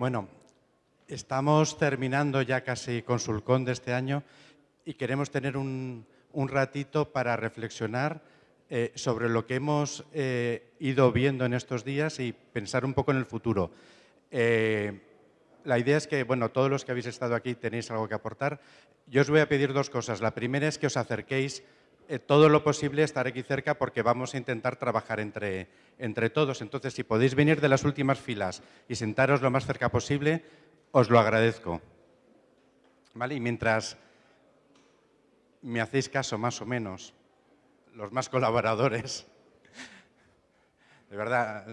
Bueno, estamos terminando ya casi Consulcón de este año y queremos tener un, ratito para reflexionar eh, sobre lo que hemos eh, ido viendo en estos días y pensar un poco en el futuro. Eh, la idea es que, bueno, todos los que habéis estado aquí tenéis algo que aportar. Yo os voy a pedir dos cosas. La primera es que os acerquéis todo lo posible, estar aquí cerca porque vamos a intentar trabajar entre, entre todos. Entonces, si podéis venir de las últimas filas y sentaros lo más cerca posible, os lo agradezco. ¿Vale? Y mientras me hacéis caso más o menos, los más colaboradores, de verdad,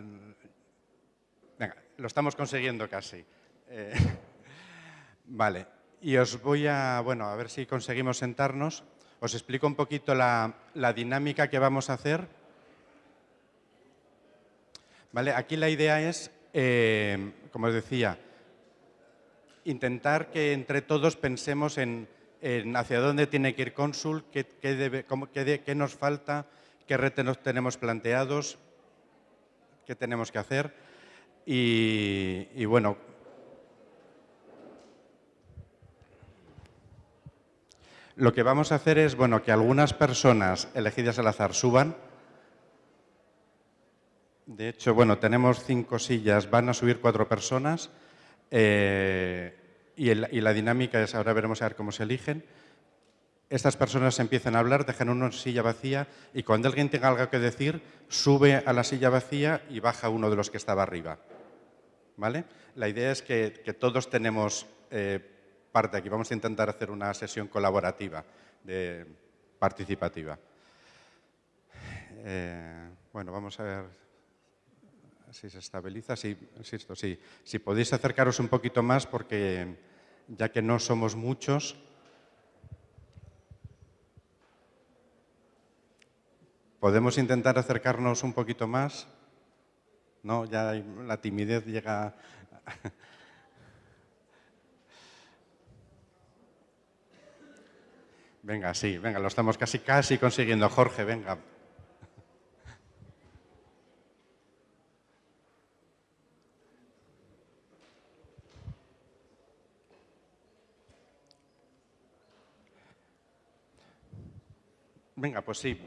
venga, lo estamos consiguiendo casi. Eh, vale, y os voy a, bueno, a ver si conseguimos sentarnos. Os explico un poquito la, dinámica que vamos a hacer. Vale, aquí la idea es, eh, como os decía, intentar que entre todos pensemos en, hacia dónde tiene que ir Consul, qué, qué, nos falta, qué retos tenemos planteados, qué tenemos que hacer. Y, bueno, lo que vamos a hacer es bueno, que algunas personas elegidas al azar suban. De hecho, bueno, tenemos cinco sillas, van a subir cuatro personas. Eh, y, la dinámica es, ahora veremos a ver cómo se eligen. Estas personas empiezan a hablar, dejan una silla vacía y cuando alguien tenga algo que decir, sube a la silla vacía y baja uno de los que estaba arriba. ¿Vale? La idea es que, todos tenemos eh, parte aquí. Vamos a intentar hacer una sesión colaborativa, de, participativa. Eh, bueno, vamos a ver si se estabiliza, sí, insisto, sí. Si podéis acercaros un poquito más porque ya que no somos muchos, ¿podemos intentar acercarnos un poquito más? No, ya la timidez llega... venga, sí, venga, lo estamos casi, casi consiguiendo. Jorge, venga. Venga, pues sí.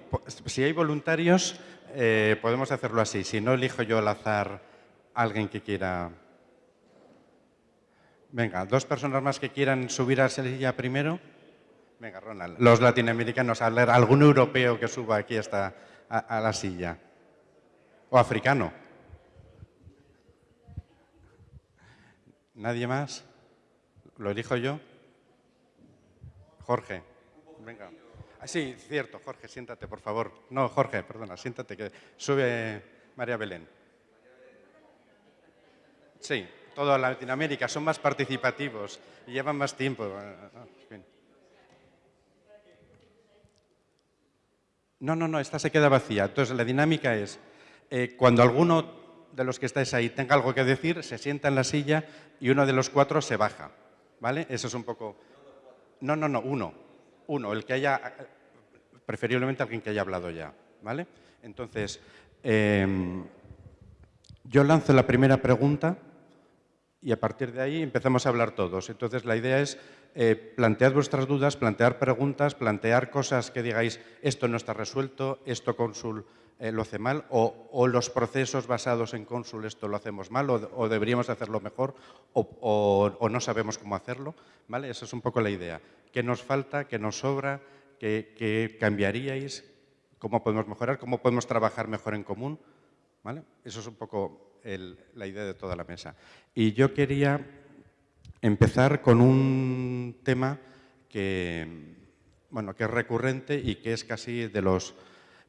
Si hay voluntarios, eh, podemos hacerlo así. Si no, elijo yo al azar alguien que quiera... Venga, dos personas más que quieran subir a la primero. Venga, Ronald. Los latinoamericanos, algún europeo que suba aquí hasta a la silla. O africano. ¿Nadie más? ¿Lo elijo yo? Jorge. Venga. Ah, sí, cierto, Jorge, siéntate, por favor. No, Jorge, perdona, siéntate, que sube María Belén. Sí, toda Latinoamérica, son más participativos y llevan más tiempo. No, no, no, esta se queda vacía. Entonces, la dinámica es, eh, cuando alguno de los que estáis ahí tenga algo que decir, se sienta en la silla y uno de los cuatro se baja. ¿Vale? Eso es un poco... No, no, no, uno uno, el que haya, preferiblemente alguien que haya hablado ya, ¿vale? Entonces, em, yo lanzo la primera pregunta y a partir de ahí empezamos a hablar todos. Entonces, la idea es eh, plantear vuestras dudas, plantear preguntas, plantear cosas que digáis, esto no está resuelto, esto Consul eh, lo hace mal, o, los procesos basados en Consul esto lo hacemos mal, o, deberíamos hacerlo mejor, o, no sabemos cómo hacerlo. ¿vale? Esa es un poco la idea. ¿Qué nos falta? ¿Qué nos sobra? ¿Qué, cambiaríais? ¿Cómo podemos mejorar? ¿Cómo podemos trabajar mejor en común? ¿Vale? Eso es un poco la idea de toda la mesa. Y yo quería empezar con un tema que, bueno, que es recurrente y que es casi de los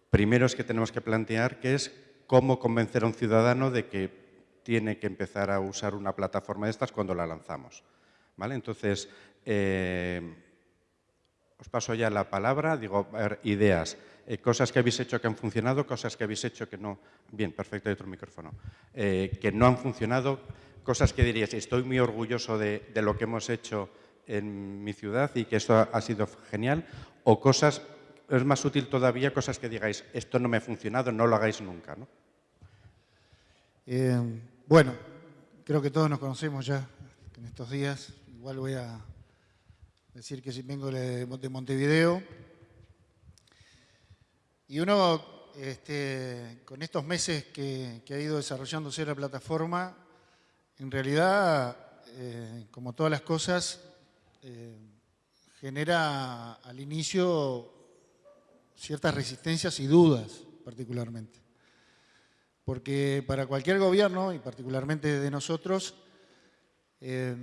primeros que tenemos que plantear, que es cómo convencer a un ciudadano de que tiene que empezar a usar una plataforma de estas cuando la lanzamos. ¿Vale? Entonces, eh, os paso ya la palabra, digo, ideas, eh, cosas que habéis hecho que han funcionado, cosas que habéis hecho que no... Bien, perfecto, hay otro micrófono. Eh, que no han funcionado, cosas que diríais, estoy muy orgulloso de, lo que hemos hecho en mi ciudad y que esto ha, sido genial, o cosas, es más útil todavía, cosas que digáis, esto no me ha funcionado, no lo hagáis nunca. ¿no? Eh, bueno, creo que todos nos conocemos ya en estos días. Igual voy a decir que vengo de Montevideo. Y uno, este, con estos meses que, ha ido desarrollándose la plataforma, en realidad, eh, como todas las cosas, eh, genera al inicio ciertas resistencias y dudas particularmente. Porque para cualquier gobierno, y particularmente de nosotros, eh,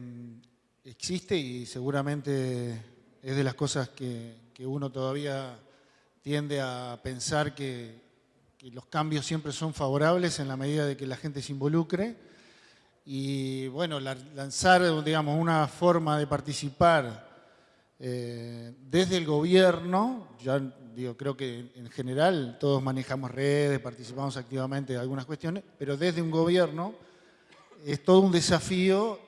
existe y seguramente es de las cosas que, uno todavía tiende a pensar que, los cambios siempre son favorables en la medida de que la gente se involucre. Y bueno, lanzar, digamos, una forma de participar eh, desde el gobierno, ya digo, creo que en general todos manejamos redes, participamos activamente de algunas cuestiones, pero desde un gobierno es todo un desafío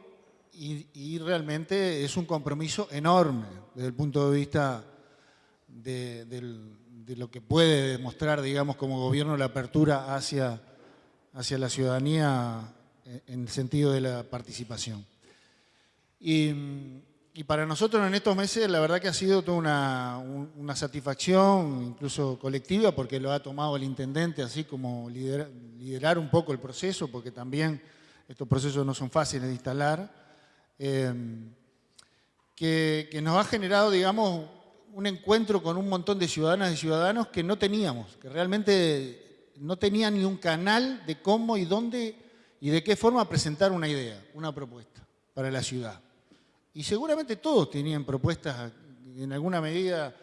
y, realmente es un compromiso enorme desde el punto de vista de, lo que puede demostrar, digamos, como gobierno la apertura hacia, hacia la ciudadanía en el sentido de la participación. Y, y para nosotros en estos meses la verdad que ha sido toda una, satisfacción, incluso colectiva, porque lo ha tomado el intendente así como liderar, un poco el proceso, porque también estos procesos no son fáciles de instalar, eh, que, nos ha generado, digamos, un encuentro con un montón de ciudadanas y ciudadanos que no teníamos, que realmente no tenían ni un canal de cómo y dónde y de qué forma presentar una idea, una propuesta para la ciudad. Y seguramente todos tenían propuestas en alguna medida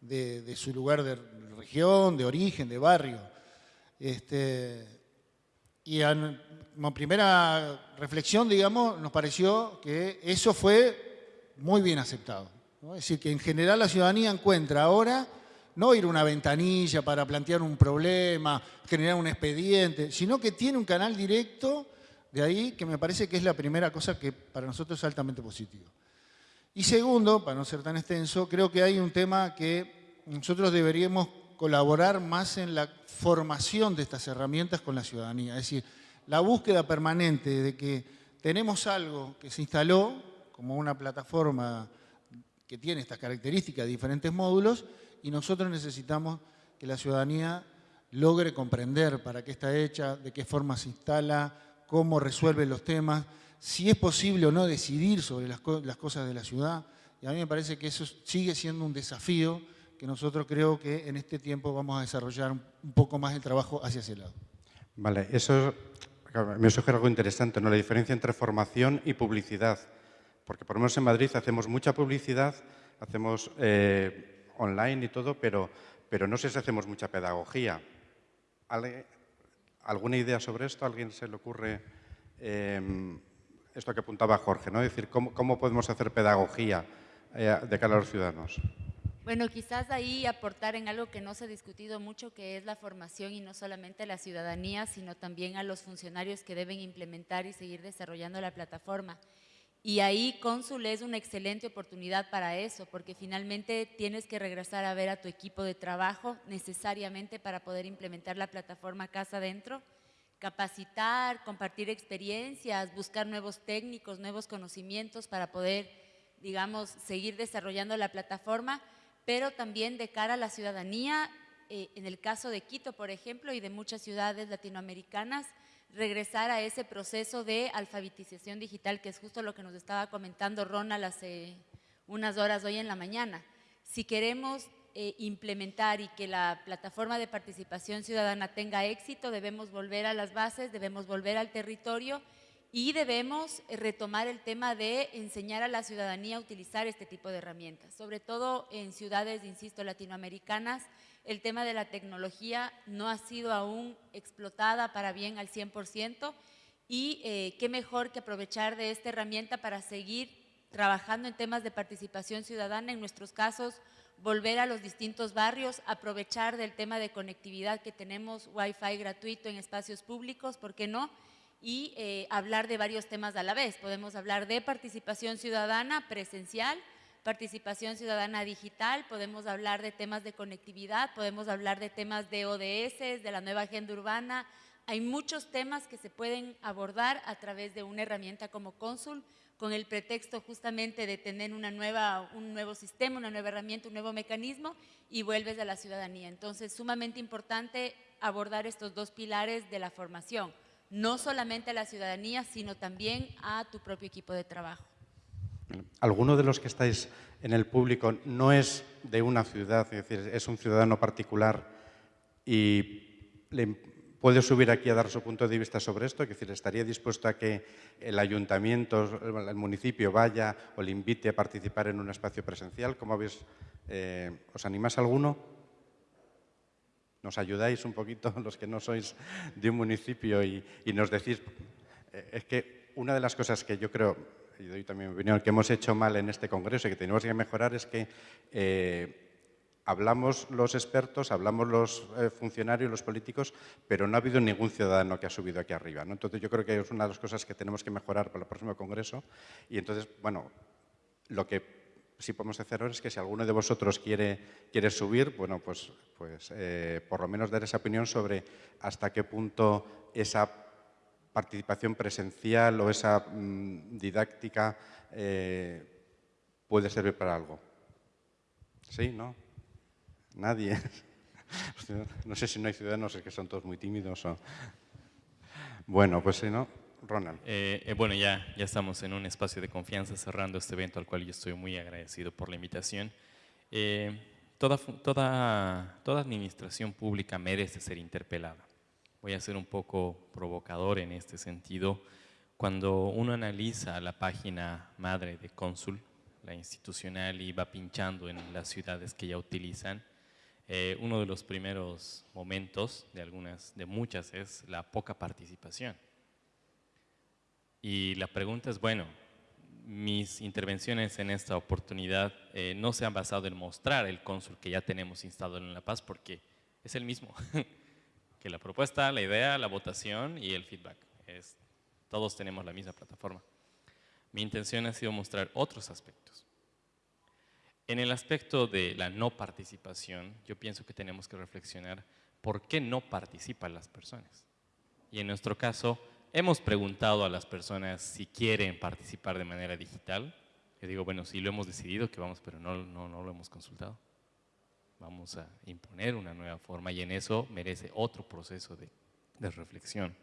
de, su lugar de región, de origen, de barrio. Este, y como primera reflexión, digamos, nos pareció que eso fue muy bien aceptado. Es decir, que en general la ciudadanía encuentra ahora no ir a una ventanilla para plantear un problema, generar un expediente, sino que tiene un canal directo de ahí que me parece que es la primera cosa que para nosotros es altamente positivo. Y segundo, para no ser tan extenso, creo que hay un tema que nosotros deberíamos colaborar más en la formación de estas herramientas con la ciudadanía. Es decir, la búsqueda permanente de que tenemos algo que se instaló como una plataforma que tiene estas características, diferentes módulos, y nosotros necesitamos que la ciudadanía logre comprender para qué está hecha, de qué forma se instala, cómo resuelve los temas, si es posible o no decidir sobre las, cosas de la ciudad. Y a mí me parece que eso sigue siendo un desafío que nosotros creo que en este tiempo vamos a desarrollar un poco más el trabajo hacia ese lado. Vale, eso me sugiere algo interesante, ¿no? la diferencia entre formación y publicidad. Porque por lo menos en Madrid hacemos mucha publicidad, hacemos eh, online y todo, pero, pero no sé si hacemos mucha pedagogía. ¿Alguna idea sobre esto? ¿A alguien se le ocurre em, esto que apuntaba Jorge? ¿no? Es decir, ¿cómo, podemos hacer pedagogía eh, de cara a los ciudadanos? Bueno, quizás ahí aportar en algo que no se ha discutido mucho, que es la formación y no solamente a la ciudadanía, sino también a los funcionarios que deben implementar y seguir desarrollando la plataforma. Y ahí Cónsul es una excelente oportunidad para eso, porque finalmente tienes que regresar a ver a tu equipo de trabajo necesariamente para poder implementar la plataforma Casa Adentro, capacitar, compartir experiencias, buscar nuevos técnicos, nuevos conocimientos para poder, digamos, seguir desarrollando la plataforma, pero también de cara a la ciudadanía, eh, en el caso de Quito, por ejemplo, y de muchas ciudades latinoamericanas, regresar a ese proceso de alfabetización digital, que es justo lo que nos estaba comentando Ronald hace unas horas hoy en la mañana. Si queremos eh, implementar y que la plataforma de participación ciudadana tenga éxito, debemos volver a las bases, debemos volver al territorio y debemos eh, retomar el tema de enseñar a la ciudadanía a utilizar este tipo de herramientas, sobre todo en ciudades, insisto, latinoamericanas, el tema de la tecnología no ha sido aún explotada para bien al 100% y eh, qué mejor que aprovechar de esta herramienta para seguir trabajando en temas de participación ciudadana, en nuestros casos, volver a los distintos barrios, aprovechar del tema de conectividad que tenemos, Wi-Fi gratuito en espacios públicos, ¿por qué no?, y eh, hablar de varios temas a la vez. Podemos hablar de participación ciudadana presencial, participación ciudadana digital, podemos hablar de temas de conectividad, podemos hablar de temas de ODS, de la nueva agenda urbana, hay muchos temas que se pueden abordar a través de una herramienta como Cónsul, con el pretexto justamente de tener una nueva, un nuevo sistema, una nueva herramienta, un nuevo mecanismo y vuelves a la ciudadanía. Entonces, sumamente importante abordar estos dos pilares de la formación, no solamente a la ciudadanía, sino también a tu propio equipo de trabajo. ¿Alguno de los que estáis en el público no es de una ciudad, es decir, es un ciudadano particular y le puede subir aquí a dar su punto de vista sobre esto? Es decir, ¿estaría dispuesto a que el ayuntamiento, el municipio vaya o le invite a participar en un espacio presencial? ¿Cómo habéis, eh, ¿Os animás alguno? ¿Nos ayudáis un poquito los que no sois de un municipio y, nos decís? Eh, es que una de las cosas que yo creo y doy también mi opinión, que hemos hecho mal en este congreso y que tenemos que mejorar es que eh, hablamos los expertos, hablamos los eh, funcionarios, los políticos, pero no ha habido ningún ciudadano que ha subido aquí arriba. Entonces yo creo que es una de las cosas que tenemos que mejorar para el próximo congreso y entonces, bueno, lo que sí podemos hacer ahora es que si alguno de vosotros quiere, quiere subir, bueno, pues, pues eh, por lo menos dar esa opinión sobre hasta qué punto esa participación presencial o esa mm, didáctica eh, puede servir para algo. ¿Sí? ¿No? Nadie. No sé si no hay ciudadanos, es que son todos muy tímidos. Bueno, pues si no, Ronald. Eh, eh, bueno, ya, ya estamos en un espacio de confianza cerrando este evento al cual yo estoy muy agradecido por la invitación. toda, toda, toda administración pública merece ser interpelada voy a ser un poco provocador en este sentido. Cuando uno analiza la página madre de Cónsul, la institucional, y va pinchando en las ciudades que ya utilizan, eh, uno de los primeros momentos, de algunas, de muchas, es la poca participación. Y la pregunta es, bueno, mis intervenciones en esta oportunidad eh, no se han basado en mostrar el cónsul que ya tenemos instalado en La Paz, porque es el mismo. que la propuesta, la idea, la votación y el feedback. Es, todos tenemos la misma plataforma. Mi intención ha sido mostrar otros aspectos. En el aspecto de la no participación, yo pienso que tenemos que reflexionar por qué no participan las personas. Y en nuestro caso, hemos preguntado a las personas si quieren participar de manera digital. Yo digo, bueno, sí lo hemos decidido que vamos, pero no, no, no lo hemos consultado vamos a imponer una nueva forma y en eso merece otro proceso de, reflexión.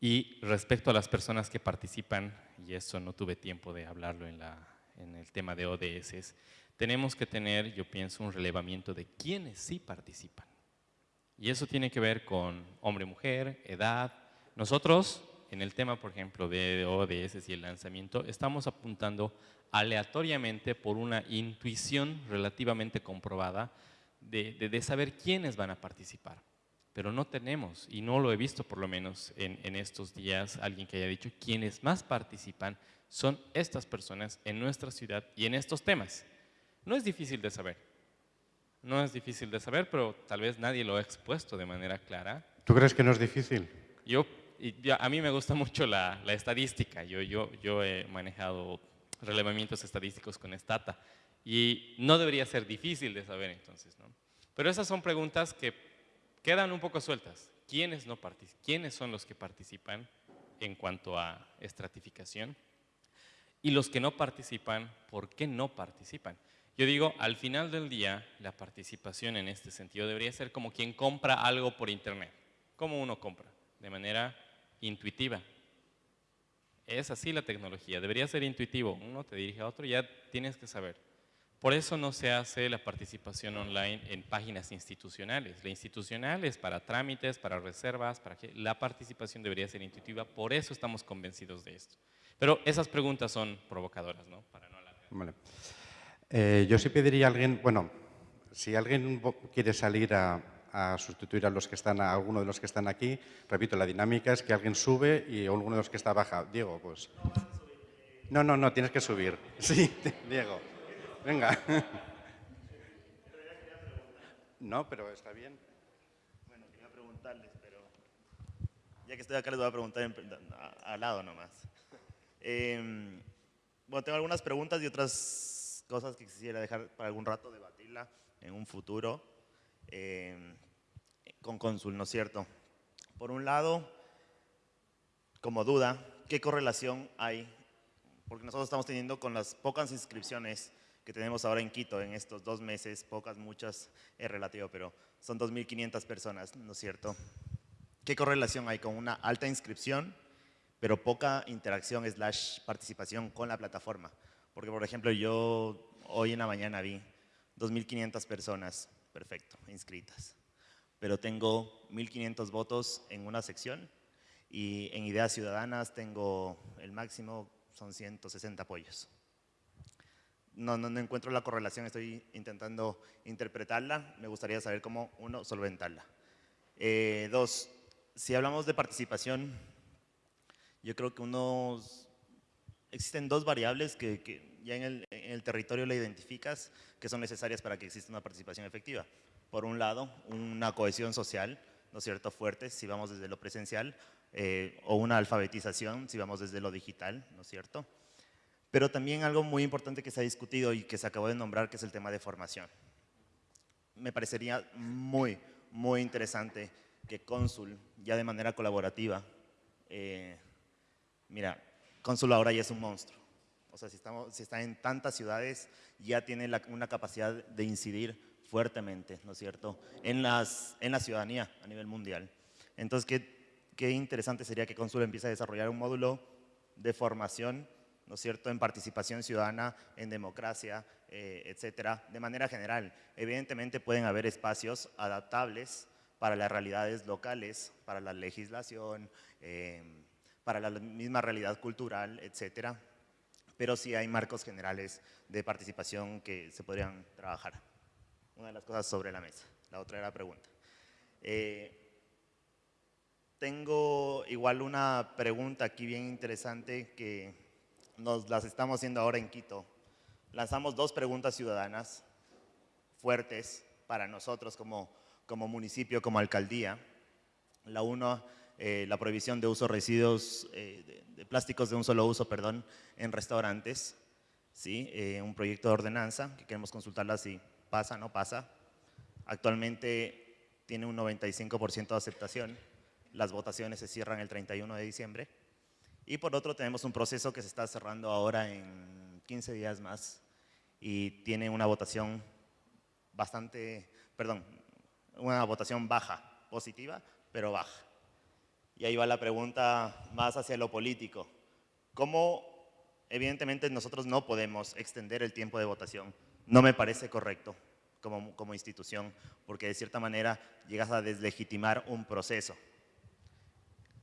Y respecto a las personas que participan, y eso no tuve tiempo de hablarlo en, la, en el tema de ODS, tenemos que tener, yo pienso, un relevamiento de quiénes sí participan. Y eso tiene que ver con hombre-mujer, edad. Nosotros, en el tema, por ejemplo, de ODS y el lanzamiento, estamos apuntando aleatoriamente por una intuición relativamente comprobada de, saber quiénes van a participar. Pero no tenemos, y no lo he visto por lo menos en, en estos días, alguien que haya dicho quienes más participan son estas personas en nuestra ciudad y en estos temas. No es difícil de saber. No es difícil de saber, pero tal vez nadie lo ha expuesto de manera clara. ¿Tú crees que no es difícil? Yo, a mí me gusta mucho la, estadística. Yo, he manejado relevamientos estadísticos con Stata. Y no debería ser difícil de saber entonces. Pero esas son preguntas que quedan un poco sueltas. ¿Quiénes, no ¿Quiénes son los que participan en cuanto a estratificación? Y los que no participan, ¿por qué no participan? Yo digo, al final del día, la participación en este sentido debería ser como quien compra algo por internet. ¿Cómo uno compra? De manera intuitiva, es así la tecnología, debería ser intuitivo. Uno te dirige a otro ya tienes que saber. Por eso no se hace la participación online en páginas institucionales. La institucional es para trámites, para reservas, para que la participación debería ser intuitiva. Por eso estamos convencidos de esto. Pero esas preguntas son provocadoras, ¿no? Para no vale. Eh, yo sí pediría a alguien, bueno, si alguien quiere salir a, a sustituir a los que están, a alguno de los que están aquí. Repito, la dinámica es que alguien sube y alguno de los que está baja. Diego, pues... No, no, no, tienes que subir. Sí, Diego. Venga. No, pero está bien. Bueno, quería preguntarles, pero ya que estoy acá les voy a preguntar al lado nomás. Em, bueno, tengo algunas preguntas y otras cosas que quisiera dejar para algún rato debatirla en un futuro. Em, con cónsul, ¿no es cierto? por un lado, como duda, ¿qué correlación hay? Porque nosotros estamos teniendo con las pocas inscripciones que tenemos ahora en Quito en estos dos meses, pocas, muchas, es relativo, pero son 2.500 personas, ¿no es cierto? ¿Qué correlación hay con una alta inscripción, pero poca interacción slash participación con la plataforma? Porque, por ejemplo, yo hoy en la mañana vi 2.500 personas, perfecto, inscritas, pero tengo 1.500 votos en una sección y en Ideas Ciudadanas tengo el máximo, son 160 apoyos. No, no, encuentro la correlación, estoy intentando interpretarla, me gustaría saber cómo, uno, solventarla. Eh, dos, si hablamos de participación, yo creo que unos, existen dos variables que, ya en el, en territorio la identificas que son necesarias para que exista una participación efectiva. Por un lado, una cohesión social, ¿no es cierto?, fuerte, si vamos desde lo presencial, eh, o una alfabetización, si vamos desde lo digital, ¿no es cierto?, pero también algo muy importante que se ha discutido y que se acabó de nombrar, que es el tema de formación. Me parecería muy, muy interesante que Cónsul, ya de manera colaborativa, eh, mira, Cónsul ahora ya es un monstruo. O sea, si, estamos, si está en tantas ciudades, ya tiene una capacidad de incidir fuertemente, ¿no es cierto?, en, las, en la ciudadanía a nivel mundial. Entonces, qué, qué interesante sería que Cónsul empiece a desarrollar un módulo de formación ¿no es cierto?, en participación ciudadana, en democracia, eh, etcétera, de manera general. Evidentemente pueden haber espacios adaptables para las realidades locales, para la legislación, em, para la misma realidad cultural, etcétera, pero sí hay marcos generales de participación que se podrían trabajar. Una de las cosas sobre la mesa. La otra era la pregunta. Eh, tengo igual una pregunta aquí bien interesante que nos las estamos haciendo ahora en Quito. Lanzamos dos preguntas ciudadanas fuertes para nosotros como, como municipio, como alcaldía. La uno, eh, la prohibición de uso residuos eh, de, plásticos de un solo uso, perdón, en restaurantes. ¿sí? Eh, un proyecto de ordenanza que queremos consultarla si pasa no pasa. Actualmente tiene un 95% de aceptación. Las votaciones se cierran el 31 de diciembre. Y por otro tenemos un proceso que se está cerrando ahora en 15 días más y tiene una votación bastante, perdón, una votación baja, positiva, pero baja. Y ahí va la pregunta más hacia lo político. ¿Cómo, evidentemente nosotros no podemos extender el tiempo de votación? No me parece correcto como, como institución, porque de cierta manera llegas a deslegitimar un proceso.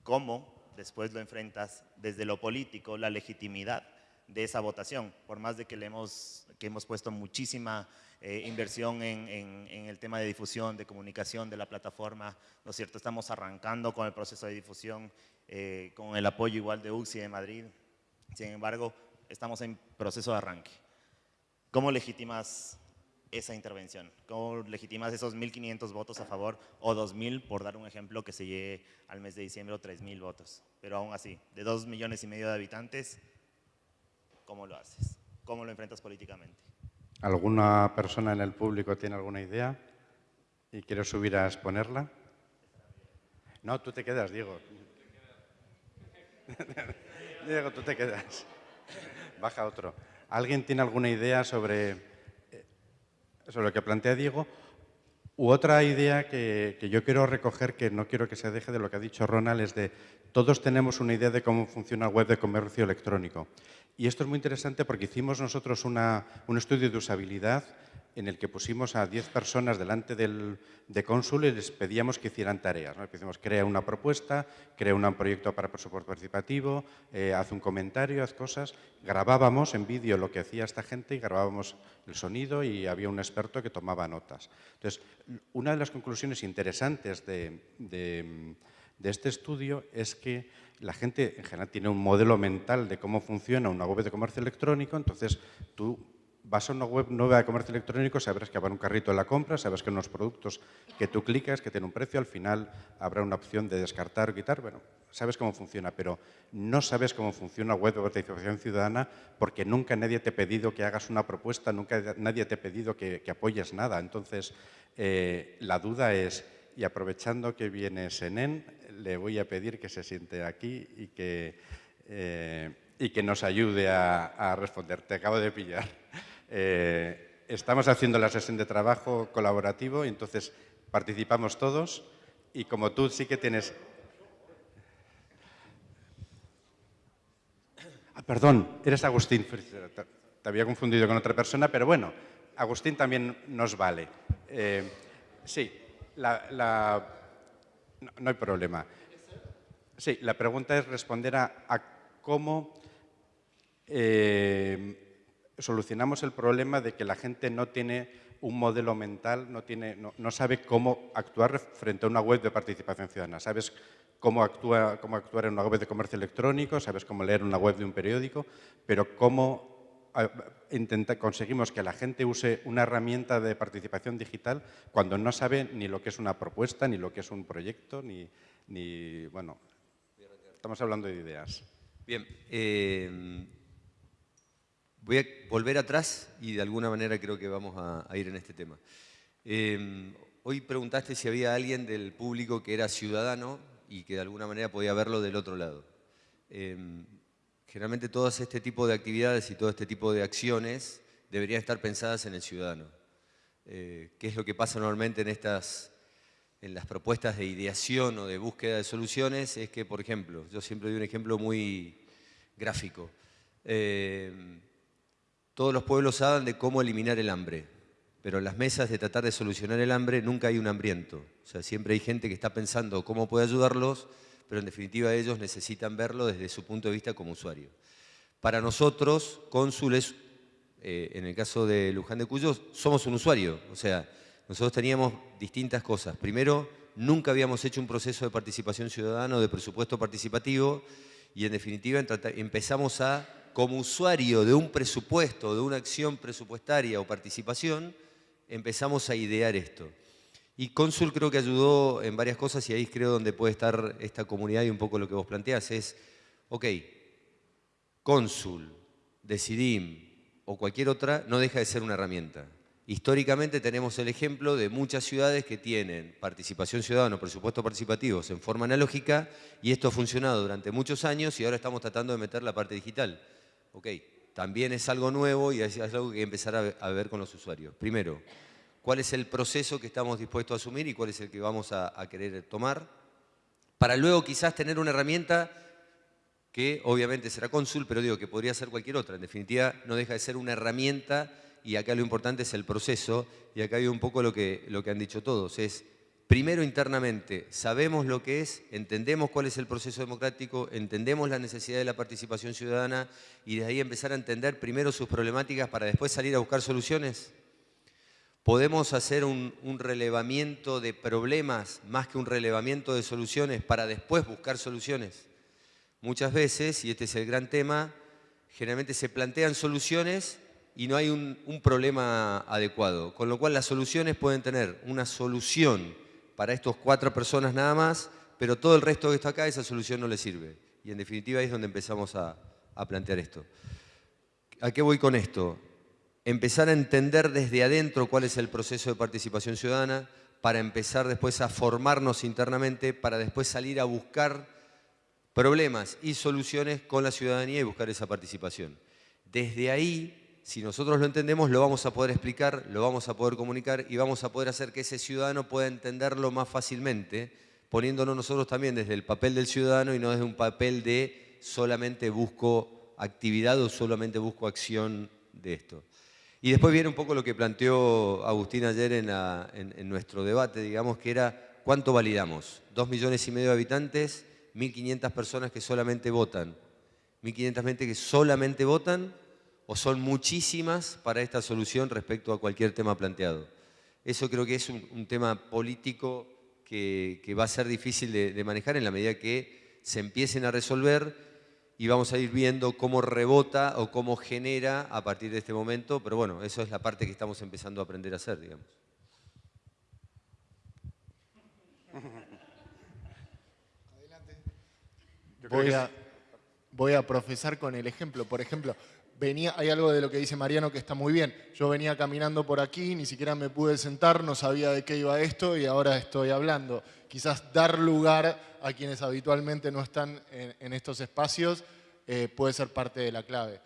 ¿Cómo después lo enfrentas desde lo político, la legitimidad de esa votación, por más de que, le hemos, que hemos puesto muchísima eh, inversión en, en, el tema de difusión, de comunicación de la plataforma, ¿no es cierto? Estamos arrancando con el proceso de difusión, eh, con el apoyo igual de UCI de Madrid, sin embargo, estamos en proceso de arranque. ¿Cómo legitimas esa intervención? ¿Cómo legitimas esos 1.500 votos a favor o 2.000, por dar un ejemplo, que se llegue al mes de diciembre o 3.000 votos? Pero aún así, de 2 millones y medio de habitantes, ¿cómo lo haces? ¿Cómo lo enfrentas políticamente? ¿Alguna persona en el público tiene alguna idea y quiere subir a exponerla? No, tú te quedas, Diego. Diego, tú te quedas. Baja otro. ¿Alguien tiene alguna idea sobre sobre lo que plantea Diego, u otra idea que, yo quiero recoger, que no quiero que se deje de lo que ha dicho Ronald, es de todos tenemos una idea de cómo funciona web de comercio electrónico. Y esto es muy interesante porque hicimos nosotros un estudio de usabilidad en el que pusimos a 10 personas delante del, de Cónsul y les pedíamos que hicieran tareas. ¿no? Decimos, crea una propuesta, crea un proyecto para presupuesto participativo, eh, haz un comentario, haz cosas. Grabábamos en vídeo lo que hacía esta gente y grabábamos el sonido y había un experto que tomaba notas. Entonces, una de las conclusiones interesantes de este estudio es que la gente en general tiene un modelo mental de cómo funciona una web de comercio electrónico, entonces tú vas a una web nueva de comercio electrónico, sabrás que habrá un carrito de la compra, sabes que unos productos que tú clicas, que tienen un precio, al final habrá una opción de descartar o quitar, bueno, sabes cómo funciona, pero no sabes cómo funciona web de participación ciudadana porque nunca nadie te ha pedido que hagas una propuesta, nunca nadie te ha pedido que, apoyes nada. Entonces, eh, la duda es, y aprovechando que viene Senen, le voy a pedir que se siente aquí y que, eh, y que nos ayude a, responder. Te acabo de pillar. Eh, estamos haciendo la sesión de trabajo colaborativo y entonces participamos todos y como tú sí que tienes... Ah, perdón, eres Agustín. Te había confundido con otra persona, pero bueno, Agustín también nos vale. Eh, sí, la, no, hay problema. Sí, la pregunta es responder a, cómo eh, solucionamos el problema de que la gente no tiene un modelo mental, no, tiene, no, sabe cómo actuar frente a una web de participación ciudadana. Sabes cómo, actúa, cómo actuar en una web de comercio electrónico, sabes cómo leer una web de un periódico, pero cómo conseguimos que la gente use una herramienta de participación digital cuando no sabe ni lo que es una propuesta, ni lo que es un proyecto, ni, ni bueno, estamos hablando de ideas. Bien, eh, voy a volver atrás y de alguna manera creo que vamos a, ir en este tema. Eh, hoy preguntaste si había alguien del público que era ciudadano y que de alguna manera podía verlo del otro lado. Eh, Generalmente todo este tipo de actividades y todo este tipo de acciones deberían estar pensadas en el ciudadano. Eh, ¿Qué es lo que pasa normalmente en, estas, en las propuestas de ideación o de búsqueda de soluciones? Es que, por ejemplo, yo siempre doy un ejemplo muy gráfico. Eh, todos los pueblos hablan de cómo eliminar el hambre, pero en las mesas de tratar de solucionar el hambre nunca hay un hambriento. O sea, siempre hay gente que está pensando cómo puede ayudarlos, pero en definitiva ellos necesitan verlo desde su punto de vista como usuario. Para nosotros, cónsules, eh, en el caso de Luján de Cuyo, somos un usuario. O sea, nosotros teníamos distintas cosas. Primero, nunca habíamos hecho un proceso de participación ciudadana o de presupuesto participativo y en definitiva empezamos a, como usuario de un presupuesto, de una acción presupuestaria o participación, empezamos a idear esto. Y Cónsul creo que ayudó en varias cosas y ahí creo donde puede estar esta comunidad y un poco lo que vos planteás es, ok, Cónsul, Decidim o cualquier otra no deja de ser una herramienta. Históricamente tenemos el ejemplo de muchas ciudades que tienen participación ciudadana presupuestos participativos en forma analógica y esto ha funcionado durante muchos años y ahora estamos tratando de meter la parte digital. Ok, también es algo nuevo y es algo que hay que empezar a ver con los usuarios. Primero, cuál es el proceso que estamos dispuestos a asumir y cuál es el que vamos a, querer tomar, para luego quizás tener una herramienta que obviamente será cónsul, pero digo que podría ser cualquier otra. En definitiva, no deja de ser una herramienta y acá lo importante es el proceso y acá hay un poco lo que, lo que han dicho todos, es primero internamente sabemos lo que es, entendemos cuál es el proceso democrático, entendemos la necesidad de la participación ciudadana y de ahí empezar a entender primero sus problemáticas para después salir a buscar soluciones. ¿Podemos hacer un, relevamiento de problemas más que un relevamiento de soluciones para después buscar soluciones? Muchas veces, y este es el gran tema, generalmente se plantean soluciones y no hay un, problema adecuado. Con lo cual las soluciones pueden tener una solución para estas cuatro personas nada más, pero todo el resto que está acá, esa solución no le sirve. Y en definitiva ahí es donde empezamos a plantear esto. ¿A qué voy con esto? Empezar a entender desde adentro cuál es el proceso de participación ciudadana, para empezar después a formarnos internamente, para después salir a buscar problemas y soluciones con la ciudadanía y buscar esa participación. Desde ahí, si nosotros lo entendemos, lo vamos a poder explicar, lo vamos a poder comunicar y vamos a poder hacer que ese ciudadano pueda entenderlo más fácilmente, poniéndonos nosotros también desde el papel del ciudadano y no desde un papel de solamente busco actividad o solamente busco acción de esto. Y después viene un poco lo que planteó Agustín ayer en, nuestro debate, digamos, que era cuánto validamos. Dos millones y medio de habitantes, 1.500 personas que solamente votan. 1.500 gente que solamente votan o son muchísimas para esta solución respecto a cualquier tema planteado. Eso creo que es un, tema político que, va a ser difícil de manejar en la medida que se empiecen a resolver y vamos a ir viendo cómo rebota o cómo genera a partir de este momento, pero bueno, eso es la parte que estamos empezando a aprender a hacer, digamos. Voy a, voy a profesar con el ejemplo. Por ejemplo, venía, hay algo de lo que dice Mariano que está muy bien. Yo venía caminando por aquí, ni siquiera me pude sentar, no sabía de qué iba esto y ahora estoy hablando. Quizás dar lugar a quienes habitualmente no están en, estos espacios eh, puede ser parte de la clave.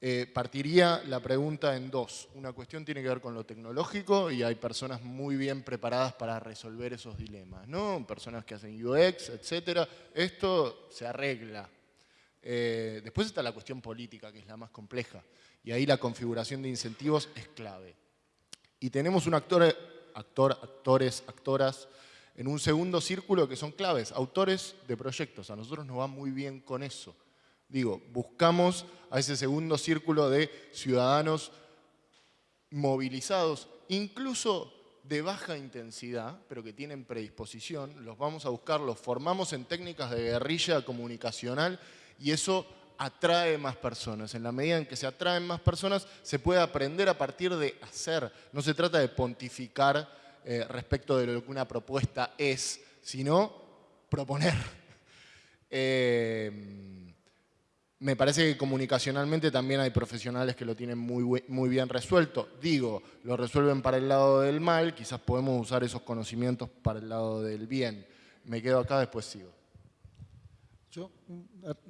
Eh, partiría la pregunta en dos. Una cuestión tiene que ver con lo tecnológico y hay personas muy bien preparadas para resolver esos dilemas, ¿no? Personas que hacen UX, etcétera. Esto se arregla. Eh, después está la cuestión política, que es la más compleja. Y ahí la configuración de incentivos es clave. Y tenemos un actor, actor, actores, actoras en un segundo círculo que son claves, autores de proyectos. A nosotros nos va muy bien con eso. Digo, buscamos a ese segundo círculo de ciudadanos movilizados, incluso de baja intensidad, pero que tienen predisposición, los vamos a buscar, los formamos en técnicas de guerrilla comunicacional y eso atrae más personas. En la medida en que se atraen más personas, se puede aprender a partir de hacer. No se trata de pontificar eh, respecto de lo que una propuesta es, sino proponer. Eh, me parece que comunicacionalmente también hay profesionales que lo tienen muy, muy bien resuelto. Digo, lo resuelven para el lado del mal, quizás podemos usar esos conocimientos para el lado del bien. Me quedo acá, después sigo. Yo,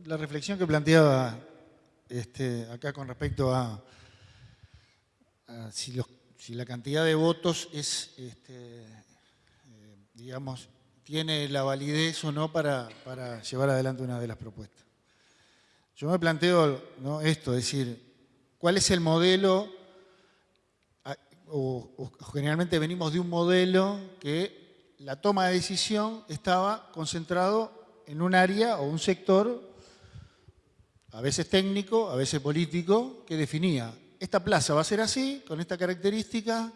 la reflexión que planteaba este, acá con respecto a, si, la cantidad de votos es, este, eh, digamos, tiene la validez o no para llevar adelante una de las propuestas. Yo me planteo esto, es decir, ¿cuál es el modelo? O, generalmente venimos de un modelo que la toma de decisión estaba concentrado en un área o un sector, a veces técnico, a veces político, que definía, esta plaza va a ser así, con esta característica,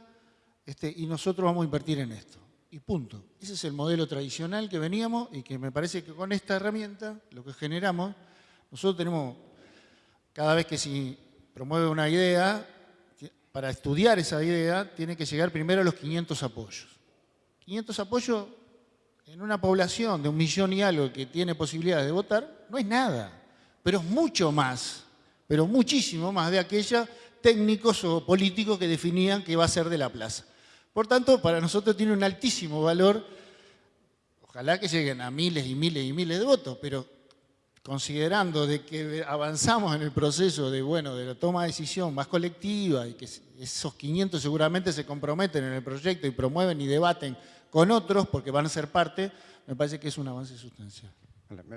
este, y nosotros vamos a invertir en esto. Y punto. Ese es el modelo tradicional que veníamos y que me parece que con esta herramienta lo que generamos nosotros tenemos, cada vez que se promueve una idea, para estudiar esa idea tiene que llegar primero a los 500 apoyos. 500 apoyos en una población de un millón y algo que tiene posibilidades de votar, no es nada, pero es mucho más, pero muchísimo más de aquellos técnicos o políticos que definían que va a ser de la plaza. Por tanto, para nosotros tiene un altísimo valor, ojalá que lleguen a miles y miles y miles de votos, pero considerando de que avanzamos en el proceso de, bueno, de la toma de decisión más colectiva y que esos 500 seguramente se comprometen en el proyecto y promueven y debaten con otros porque van a ser parte, me parece que es un avance sustancial.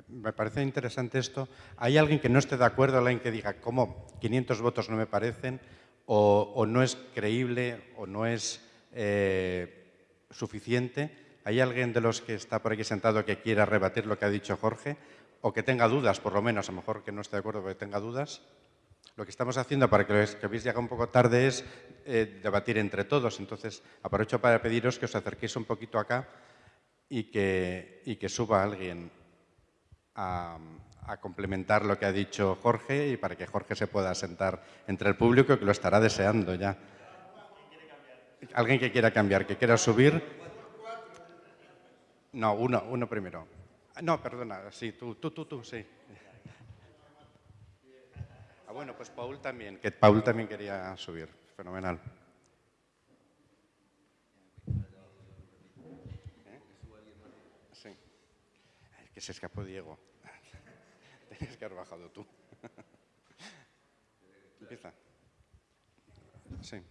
Me parece interesante esto. ¿Hay alguien que no esté de acuerdo, alguien que diga, ¿cómo 500 votos no me parecen? ¿O, no es creíble o no es eh, suficiente? ¿Hay alguien de los que está por aquí sentado que quiera rebatir lo que ha dicho Jorge? o que tenga dudas, por lo menos, a lo mejor que no esté de acuerdo, pero que tenga dudas. Lo que estamos haciendo para que, que habéis llegado un poco tarde es eh, debatir entre todos. Entonces, aprovecho para pediros que os acerquéis un poquito acá y que, y que suba alguien a, complementar lo que ha dicho Jorge y para que Jorge se pueda sentar entre el público que lo estará deseando ya. ¿Alguien que quiera cambiar, que quiera subir? No, uno, uno primero. No, perdona, sí, tú, tú, tú, tú, sí. Ah, bueno, pues Paul también, que Paul también quería subir. Fenomenal. ¿Eh? Sí. Que se escapó Diego. Tienes que haber bajado tú. Empieza. Sí.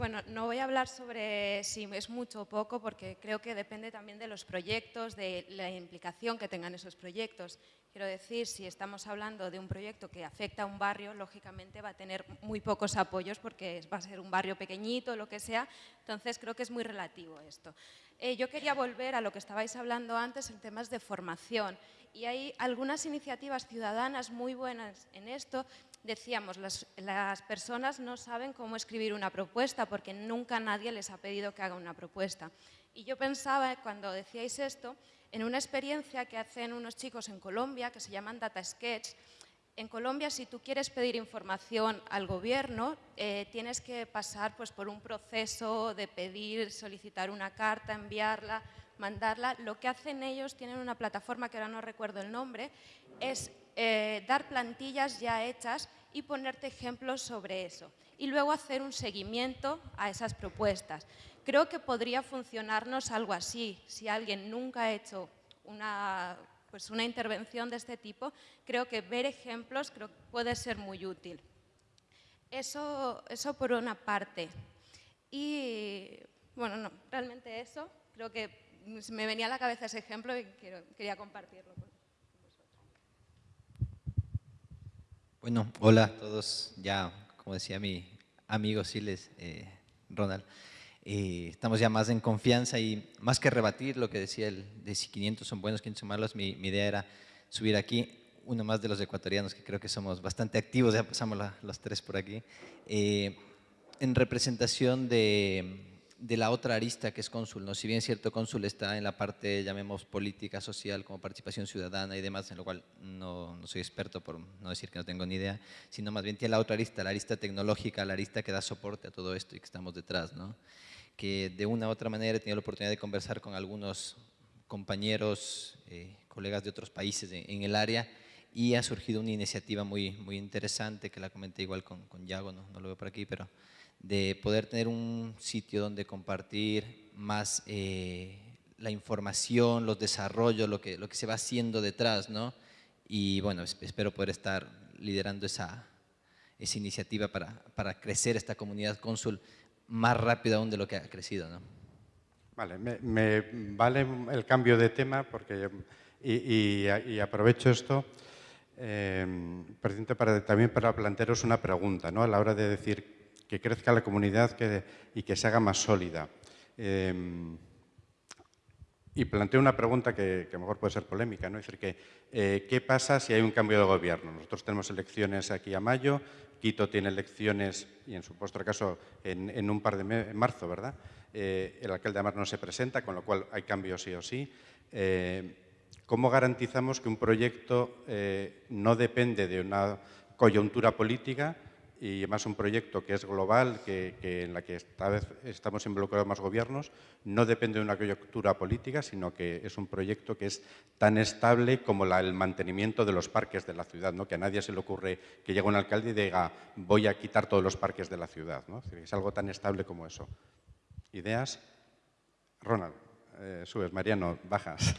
Bueno, no voy a hablar sobre si es mucho o poco, porque creo que depende también de los proyectos, de la implicación que tengan esos proyectos. Quiero decir, si estamos hablando de un proyecto que afecta a un barrio, lógicamente va a tener muy pocos apoyos porque va a ser un barrio pequeñito, lo que sea, entonces creo que es muy relativo esto. Eh, yo quería volver a lo que estabais hablando antes en temas de formación y hay algunas iniciativas ciudadanas muy buenas en esto decíamos, las, personas no saben cómo escribir una propuesta porque nunca nadie les ha pedido que haga una propuesta. Y yo pensaba, cuando decíais esto, en una experiencia que hacen unos chicos en Colombia que se llaman Data Sketch. En Colombia, si tú quieres pedir información al gobierno, eh, tienes que pasar pues, por un proceso de pedir, solicitar una carta, enviarla, mandarla. Lo que hacen ellos, tienen una plataforma que ahora no recuerdo el nombre, es eh, dar plantillas ya hechas y ponerte ejemplos sobre eso. Y luego hacer un seguimiento a esas propuestas. Creo que podría funcionarnos algo así. Si alguien nunca ha hecho una, pues una intervención de este tipo, creo que ver ejemplos creo puede ser muy útil. Eso, eso por una parte. Y bueno, no, realmente eso. Creo que me venía a la cabeza ese ejemplo y quería compartirlo con vosotros. Bueno, hola a todos. Ya, como decía mi amigo Siles, eh, Ronald, eh, estamos ya más en confianza y más que rebatir lo que decía el de si 500 son buenos, 500 son malos, mi, idea era subir aquí uno más de los ecuatorianos, que creo que somos bastante activos, ya pasamos los tres por aquí, eh, en representación de, de la otra arista que es cónsul. ¿no? Si bien cierto, cónsul está en la parte, llamemos, política, social, como participación ciudadana y demás, en lo cual no, no, soy experto por no decir que no tengo ni idea, sino más bien tiene la otra arista, la arista tecnológica, la arista que da soporte a todo esto y que estamos detrás. ¿no? Que de una u otra manera he tenido la oportunidad de conversar con algunos compañeros, eh, colegas de otros países en, el área y ha surgido una iniciativa muy, muy interesante que la comenté igual con, con Yago, no, no lo veo por aquí, pero de poder tener un sitio donde compartir más eh, la información, los desarrollos, lo que, lo que se va haciendo detrás, ¿no? Y bueno, espero poder estar liderando esa, esa iniciativa para, para, crecer esta comunidad cónsul más rápido aún de lo que ha crecido, ¿no? Vale, me, vale el cambio de tema porque, y, aprovecho esto eh, para, también para plantearos una pregunta, ¿no? A la hora de decir que crezca la comunidad y que se haga más sólida. Em, y planteo una pregunta que, a lo mejor puede ser polémica, ¿no? Es decir, que, eh, ¿qué pasa si hay un cambio de gobierno? Nosotros tenemos elecciones aquí a mayo, Quito tiene elecciones, y en su supuesto caso, en, un par de marzo, ¿verdad? Eh, el alcalde de Amar no se presenta, con lo cual hay cambios sí o sí. Eh, ¿Cómo garantizamos que un proyecto no depende de una coyuntura política, y además un proyecto que es global, que, en la que esta vez estamos involucrados más gobiernos, no depende de una coyuntura política, sino que es un proyecto que es tan estable como el mantenimiento de los parques de la ciudad, ¿no? que a nadie se le ocurre que llegue un alcalde y diga voy a quitar todos los parques de la ciudad. ¿no? Es algo tan estable como eso. ¿Ideas? Ronald, eh, subes. Mariano, bajas.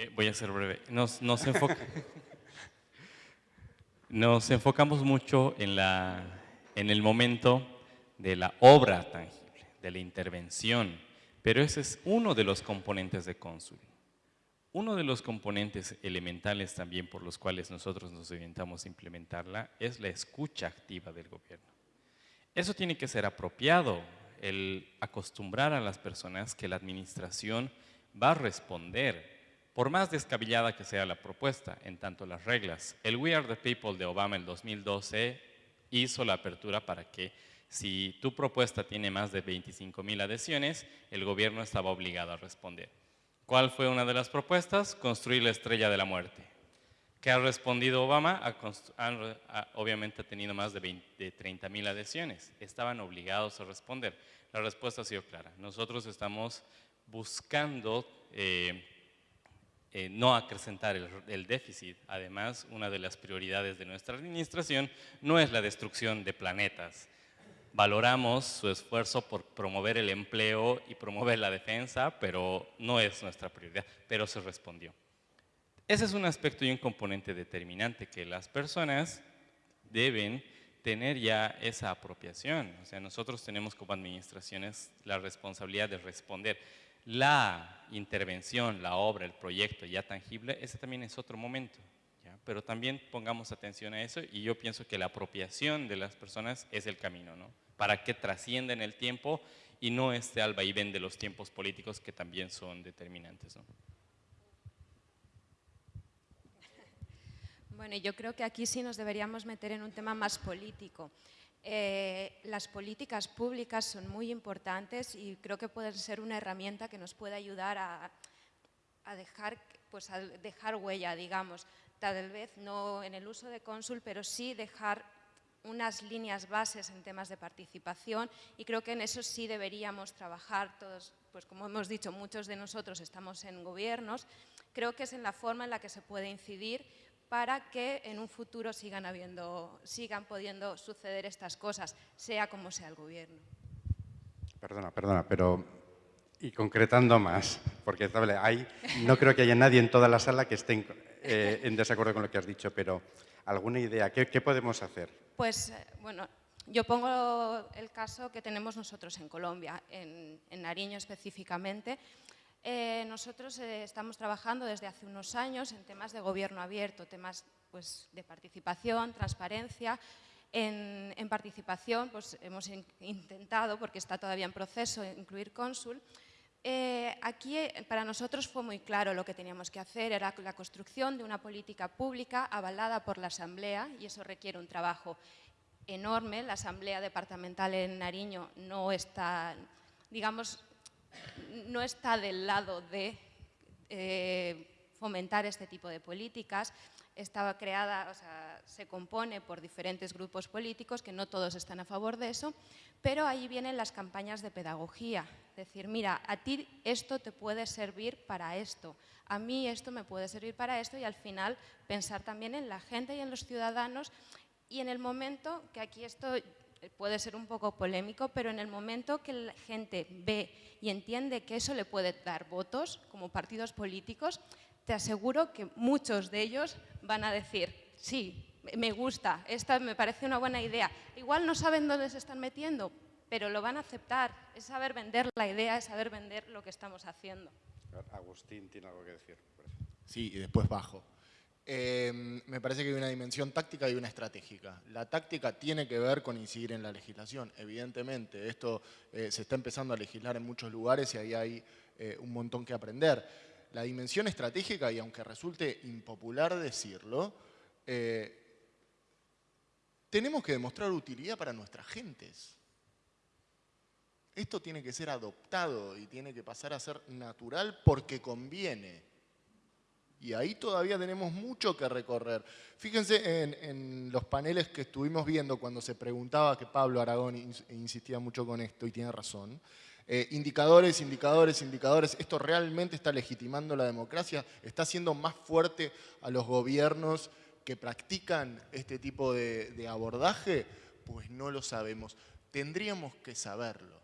Eh, voy a ser breve. Nos, nos, nos enfocamos mucho en, la, en el momento de la obra tangible, de la intervención, pero ese es uno de los componentes de cónsul. Uno de los componentes elementales también por los cuales nosotros nos orientamos a implementarla es la escucha activa del gobierno. Eso tiene que ser apropiado, el acostumbrar a las personas que la administración va a responder por más descabellada que sea la propuesta, en tanto las reglas, el We Are the People de Obama en 2012 hizo la apertura para que si tu propuesta tiene más de 25 mil adhesiones, el gobierno estaba obligado a responder. ¿Cuál fue una de las propuestas? Construir la estrella de la muerte. ¿Qué ha respondido Obama? obviamente ha tenido más de, 20, 30 mil adhesiones. Estaban obligados a responder. La respuesta ha sido clara. Nosotros estamos buscando eh, eh, no acrecentar el, déficit. Además, una de las prioridades de nuestra administración no es la destrucción de planetas. Valoramos su esfuerzo por promover el empleo y promover la defensa, pero no es nuestra prioridad, pero se respondió. Ese es un aspecto y un componente determinante que las personas deben tener ya esa apropiación. O sea, nosotros tenemos como administraciones la responsabilidad de responder la intervención, la obra, el proyecto ya tangible, ese también es otro momento. Pero también pongamos atención a eso y yo pienso que la apropiación de las personas es el camino, ¿no? Para que trasciendan el tiempo y no alba y ven de los tiempos políticos que también son determinantes, Bueno, yo creo que aquí sí nos deberíamos meter en un tema más político. Eh, las políticas públicas son muy importantes y creo que pueden ser una herramienta que nos puede ayudar a, dejar, pues a dejar huella, digamos, tal vez no en el uso de cónsul, pero sí dejar unas líneas bases en temas de participación y creo que en eso sí deberíamos trabajar todos, pues como hemos dicho, muchos de nosotros estamos en gobiernos. Creo que es en la forma en la que se puede incidir para que en un futuro sigan, habiendo, sigan pudiendo suceder estas cosas, sea como sea el gobierno. Perdona, perdona, pero y concretando más, porque hay, no creo que haya nadie en toda la sala que esté en, eh, en desacuerdo con lo que has dicho, pero ¿alguna idea? ¿Qué, qué podemos hacer? Pues, eh, bueno, yo pongo el caso que tenemos nosotros en Colombia, en, en Nariño específicamente. Eh, nosotros eh, estamos trabajando desde hace unos años en temas de gobierno abierto, temas pues, de participación, transparencia. En, en participación pues, hemos in, intentado, porque está todavía en proceso, incluir cónsul. Eh, aquí eh, para nosotros fue muy claro lo que teníamos que hacer, era la construcción de una política pública avalada por la Asamblea y eso requiere un trabajo enorme. La Asamblea Departamental en Nariño no está, digamos, no está del lado de eh, fomentar este tipo de políticas. Estaba creada, o sea, se compone por diferentes grupos políticos, que no todos están a favor de eso, pero ahí vienen las campañas de pedagogía. Decir, mira, a ti esto te puede servir para esto, a mí esto me puede servir para esto y al final pensar también en la gente y en los ciudadanos y en el momento, que aquí esto puede ser un poco polémico, pero en el momento que la gente ve y entiende que eso le puede dar votos como partidos políticos, te aseguro que muchos de ellos van a decir, sí, me gusta, esta me parece una buena idea. Igual no saben dónde se están metiendo, pero lo van a aceptar. Es saber vender la idea, es saber vender lo que estamos haciendo. Agustín tiene algo que decir. Sí, y después bajo. Eh, me parece que hay una dimensión táctica y una estratégica. La táctica tiene que ver con incidir en la legislación, evidentemente. Esto eh, se está empezando a legislar en muchos lugares y ahí hay eh, un montón que aprender. La dimensión estratégica, y aunque resulte impopular decirlo, eh, tenemos que demostrar utilidad para nuestras gentes. Esto tiene que ser adoptado y tiene que pasar a ser natural porque conviene. Y ahí todavía tenemos mucho que recorrer. Fíjense en, los paneles que estuvimos viendo cuando se preguntaba, que Pablo Aragón insistía mucho con esto y tiene razón, eh, indicadores, indicadores, indicadores. ¿Esto realmente está legitimando la democracia? ¿Está haciendo más fuerte a los gobiernos que practican este tipo de abordaje? Pues no lo sabemos. Tendríamos que saberlo.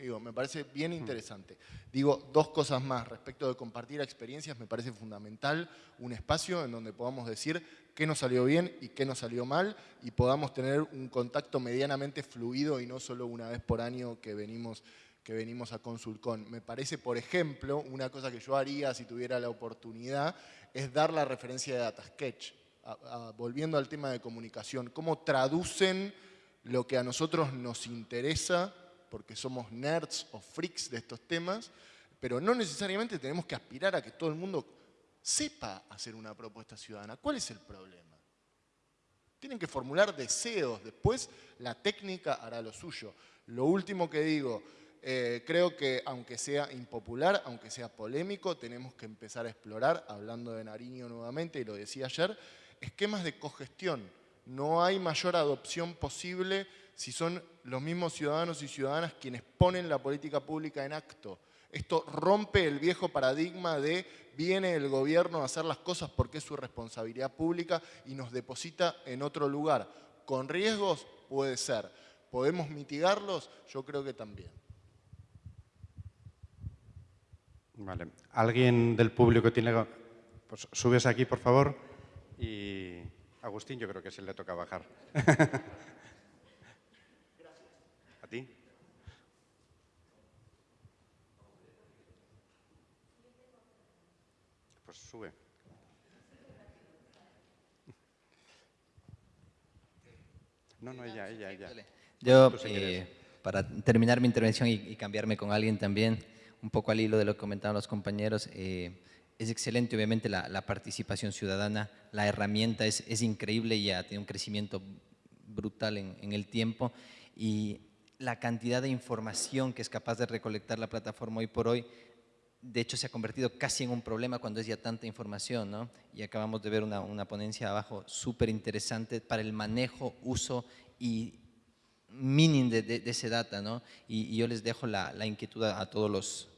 Digo, me parece bien interesante. Digo, dos cosas más. Respecto de compartir experiencias, me parece fundamental un espacio en donde podamos decir qué nos salió bien y qué nos salió mal y podamos tener un contacto medianamente fluido y no solo una vez por año que venimos, que venimos a Consulcon. Me parece, por ejemplo, una cosa que yo haría si tuviera la oportunidad es dar la referencia de DataSketch. A, a, volviendo al tema de comunicación, cómo traducen lo que a nosotros nos interesa, porque somos nerds o freaks de estos temas, pero no necesariamente tenemos que aspirar a que todo el mundo sepa hacer una propuesta ciudadana. ¿Cuál es el problema? Tienen que formular deseos, después la técnica hará lo suyo. Lo último que digo, eh, creo que aunque sea impopular, aunque sea polémico, tenemos que empezar a explorar, hablando de Nariño nuevamente, y lo decía ayer, esquemas de cogestión. No hay mayor adopción posible si son los mismos ciudadanos y ciudadanas quienes ponen la política pública en acto. Esto rompe el viejo paradigma de viene el gobierno a hacer las cosas porque es su responsabilidad pública y nos deposita en otro lugar. ¿Con riesgos? Puede ser. ¿Podemos mitigarlos? Yo creo que también. Vale. ¿Alguien del público tiene...? Pues subes aquí, por favor. Y Agustín yo creo que se le toca bajar. ¿A ti? Pues sube. No, no, ella, ella, ella. Yo, eh, para terminar mi intervención y, y, cambiarme con alguien también, un poco al hilo de lo que comentaban los compañeros, eh, es excelente obviamente la, la, participación ciudadana, la herramienta es, es, increíble y ha tenido un crecimiento brutal en, en el tiempo y la cantidad de información que es capaz de recolectar la plataforma hoy por hoy de hecho se ha convertido casi en un problema cuando es ya tanta información, ¿no? Y acabamos de ver una, ponencia abajo súper interesante para el manejo, uso y mining de, ese data, ¿no? Y, yo les dejo la, inquietud a, a, todos los,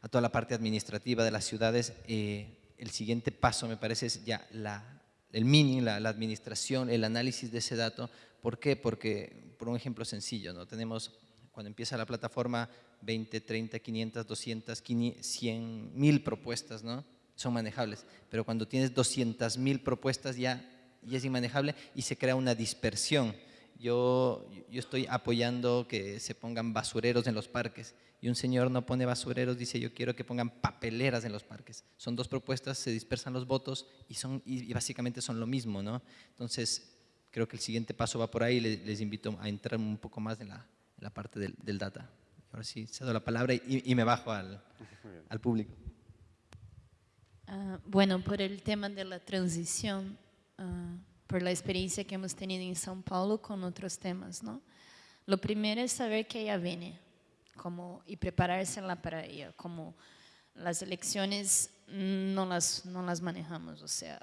a toda la parte administrativa de las ciudades, eh, el siguiente paso me parece es ya la, el mining, la, la, administración, el análisis de ese dato. ¿Por qué? Porque, por un ejemplo sencillo, ¿no? tenemos cuando empieza la plataforma 20, 30, 500, 200, 100 mil propuestas, ¿no? Son manejables, pero cuando tienes 200 mil propuestas ya, ya es inmanejable y se crea una dispersión. Yo, yo estoy apoyando que se pongan basureros en los parques y un señor no pone basureros, dice yo quiero que pongan papeleras en los parques. Son dos propuestas, se dispersan los votos y, son, y básicamente son lo mismo, ¿no? Entonces, creo que el siguiente paso va por ahí, les, les invito a entrar un poco más en la, en la parte del, del, data. Ahora sí, cedo la palabra y, y me bajo al, al público. Uh, bueno, por el tema de la transición, uh, por la experiencia que hemos tenido en São Paulo con otros temas, ¿no? Lo primero es saber que ella viene como, y preparársela para ella, como las elecciones no las, no las manejamos, o sea,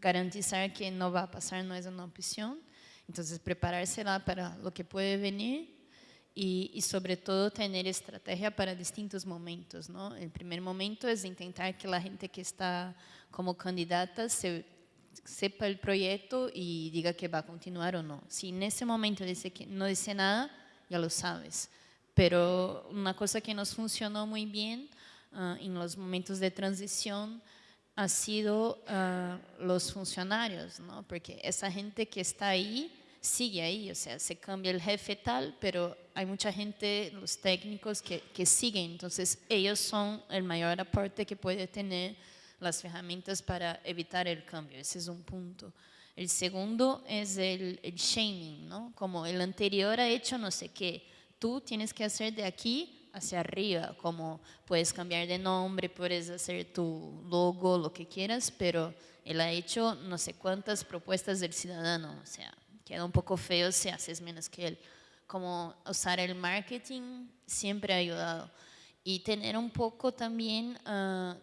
garantizar que no va a pasar no es una opción, entonces preparársela para lo que puede venir y, y, sobre todo tener estrategia para distintos momentos, ¿no? El primer momento es intentar que la gente que está como candidata se, sepa el proyecto y diga que va a continuar o no. Si en ese momento dice que no dice nada, ya lo sabes. Pero una cosa que nos funcionó muy bien uh, en los momentos de transición ha sido uh, los funcionarios, ¿no? Porque esa gente que está ahí sigue ahí, o sea, se cambia el jefe tal, pero hay mucha gente, los técnicos que, que siguen, entonces ellos son el mayor aporte que puede tener las herramientas para evitar el cambio, ese es un punto. El segundo es el, el shaming, ¿no? Como el anterior ha hecho no sé qué, tú tienes que hacer de aquí hacia arriba, como puedes cambiar de nombre, puedes hacer tu logo, lo que quieras, pero él ha hecho no sé cuántas propuestas del ciudadano, o sea, queda un poco feo si haces menos que él. Como usar el marketing siempre ha ayudado. Y tener un poco también uh,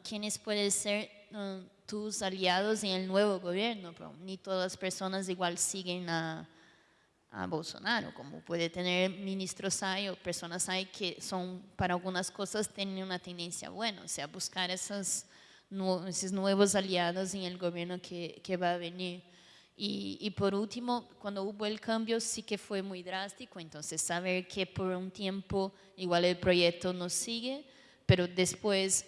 pueden ser uh, tus aliados en el nuevo gobierno. Pero ni todas las personas igual siguen a, a Bolsonaro, como puede tener ministros hay o personas hay que son para algunas cosas tienen una tendencia buena, o sea, buscar esas, esos nuevos aliados en el gobierno que, que va a venir. Y, y, por último, cuando hubo el cambio sí que fue muy drástico, entonces saber que por un tiempo igual el proyecto no sigue, pero después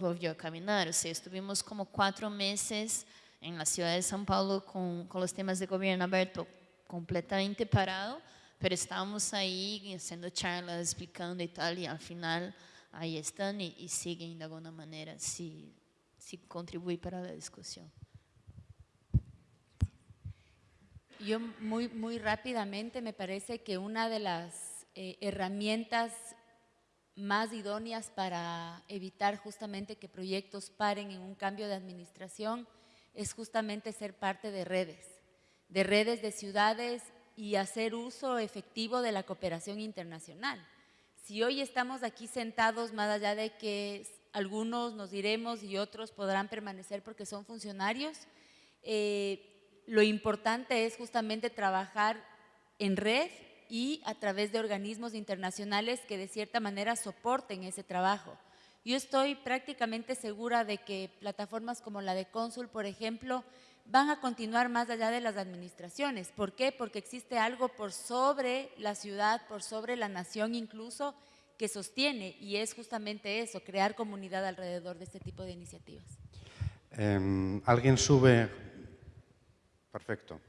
volvió a caminar, o sea, estuvimos como cuatro meses en la ciudad de São Paulo con, con los temas de gobierno abierto completamente parado, pero estábamos ahí haciendo charlas, explicando y tal, y al final ahí están y, y siguen de alguna manera, si, si contribuye para la discusión. Yo muy, muy rápidamente me parece que una de las eh, herramientas más idóneas para evitar justamente que proyectos paren en un cambio de administración es justamente ser parte de redes, de redes de ciudades y hacer uso efectivo de la cooperación internacional. Si hoy estamos aquí sentados, más allá de que algunos nos diremos y otros podrán permanecer porque son funcionarios, eh, lo importante es justamente trabajar en red y a través de organismos internacionales que de cierta manera soporten ese trabajo. Yo estoy prácticamente segura de que plataformas como la de Cónsul, por ejemplo, van a continuar más allá de las administraciones. ¿Por qué? Porque existe algo por sobre la ciudad, por sobre la nación incluso, que sostiene y es justamente eso, crear comunidad alrededor de este tipo de iniciativas. Eh, ¿Alguien sube Perfecto.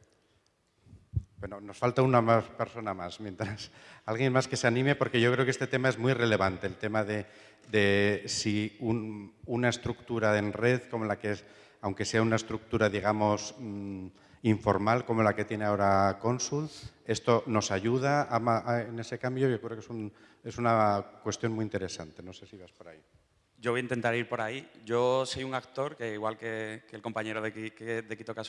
Bueno, nos falta una más persona más, mientras alguien más que se anime, porque yo creo que este tema es muy relevante, el tema de, si un, una estructura en red como la que es, aunque sea una estructura, digamos, mmm, informal como la que tiene ahora Consul, esto nos ayuda a, a, en ese cambio. Yo creo que es, un, es una cuestión muy interesante. No sé si vas por ahí. Yo voy a intentar ir por ahí. Yo soy un actor, que igual que, el compañero de, de Quito que ha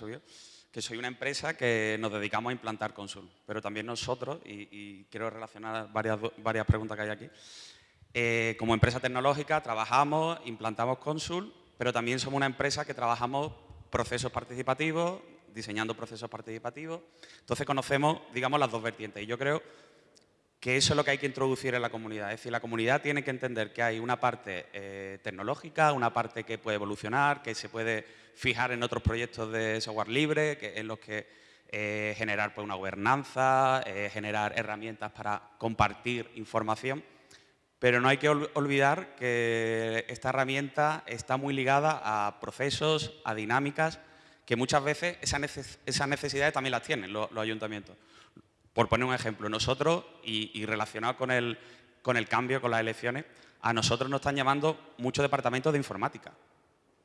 que soy una empresa que nos dedicamos a implantar Consul, pero también nosotros, y, quiero relacionar varias, varias preguntas que hay aquí, eh, como empresa tecnológica trabajamos, implantamos Consul, pero también somos una empresa que trabajamos procesos participativos, diseñando procesos participativos, entonces conocemos, digamos, las dos vertientes. Y yo creo que eso es lo que hay que introducir en la comunidad. Es decir, la comunidad tiene que entender que hay una parte eh, tecnológica, una parte que puede evolucionar, que se puede fijar en otros proyectos de software libre, que, en los que eh, generar pues, una gobernanza, eh, generar herramientas para compartir información. Pero no hay que olvidar que esta herramienta está muy ligada a procesos, a dinámicas, que muchas veces esas necesidades también las tienen los ayuntamientos. Por poner un ejemplo, nosotros, y, relacionado con el, con el cambio, con las elecciones, a nosotros nos están llamando muchos departamentos de informática,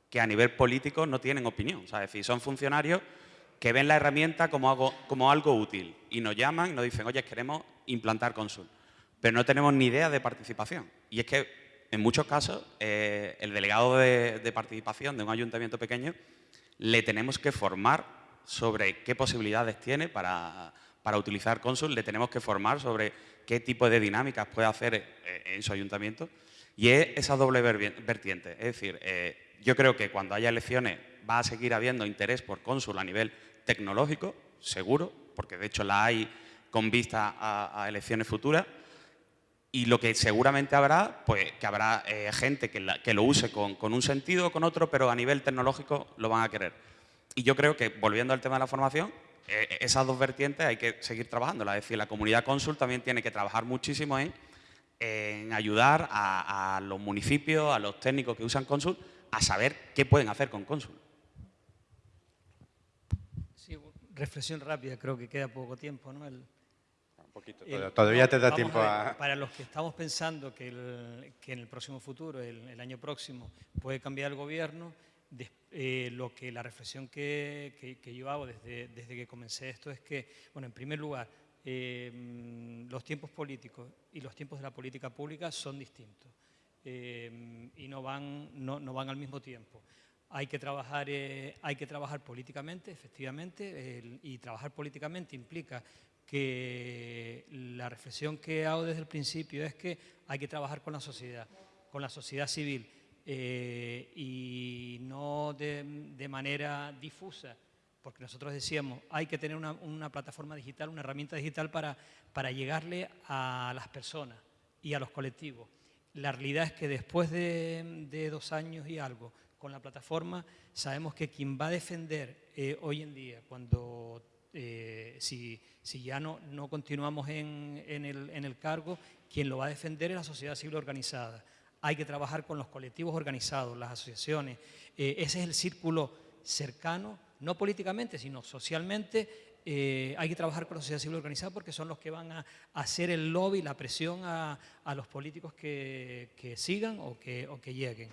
que a nivel político no tienen opinión. es decir, son funcionarios que ven la herramienta como algo, como algo útil y nos llaman y nos dicen, oye, queremos implantar Consul, pero no tenemos ni idea de participación. Y es que en muchos casos eh, el delegado de, de participación de un ayuntamiento pequeño le tenemos que formar sobre qué posibilidades tiene para para utilizar Consul le tenemos que formar sobre qué tipo de dinámicas puede hacer eh, en su ayuntamiento y es esa doble vertiente. Es decir, eh, yo creo que cuando haya elecciones va a seguir habiendo interés por Consul a nivel tecnológico, seguro, porque de hecho la hay con vista a, elecciones futuras, y lo que seguramente habrá, pues que habrá eh, gente que, lo use con, con un sentido o con otro, pero a nivel tecnológico lo van a querer. Y yo creo que, volviendo al tema de la formación, esas dos vertientes hay que seguir trabajando. Es decir, la comunidad Consul también tiene que trabajar muchísimo en, ayudar a, los municipios, a los técnicos que usan Consul, a saber qué pueden hacer con Consul. Sí, reflexión rápida, creo que queda poco tiempo. ¿no? Un poquito, todavía te da tiempo a, Para los que estamos pensando que, en el próximo futuro, el año próximo, puede cambiar el gobierno, eh, lo que la reflexión que, que, yo hago desde, desde, que comencé esto es que, bueno, en primer lugar, eh, los tiempos políticos y los tiempos de la política pública son distintos eh, y no van, no, no, van al mismo tiempo. Hay que trabajar, hay que trabajar políticamente, efectivamente, y trabajar políticamente implica que la reflexión que hago desde el principio es que hay que trabajar con la sociedad, con la sociedad civil, eh, y no de, manera difusa, porque nosotros decíamos, hay que tener una, plataforma digital, una herramienta digital para, para llegarle a las personas y a los colectivos. La realidad es que después de, dos años y algo con la plataforma, sabemos que quien va a defender eh, hoy en día, cuando eh, si, si, ya no, no continuamos en, en, el, en el cargo, quien lo va a defender es la sociedad civil organizada hay que trabajar con los colectivos organizados, las asociaciones. Eh, ese es el círculo cercano, no políticamente, sino socialmente. Eh, hay que trabajar con la sociedad civil organizada porque son los que van a hacer el lobby, la presión a, los políticos que, sigan o que, o que lleguen.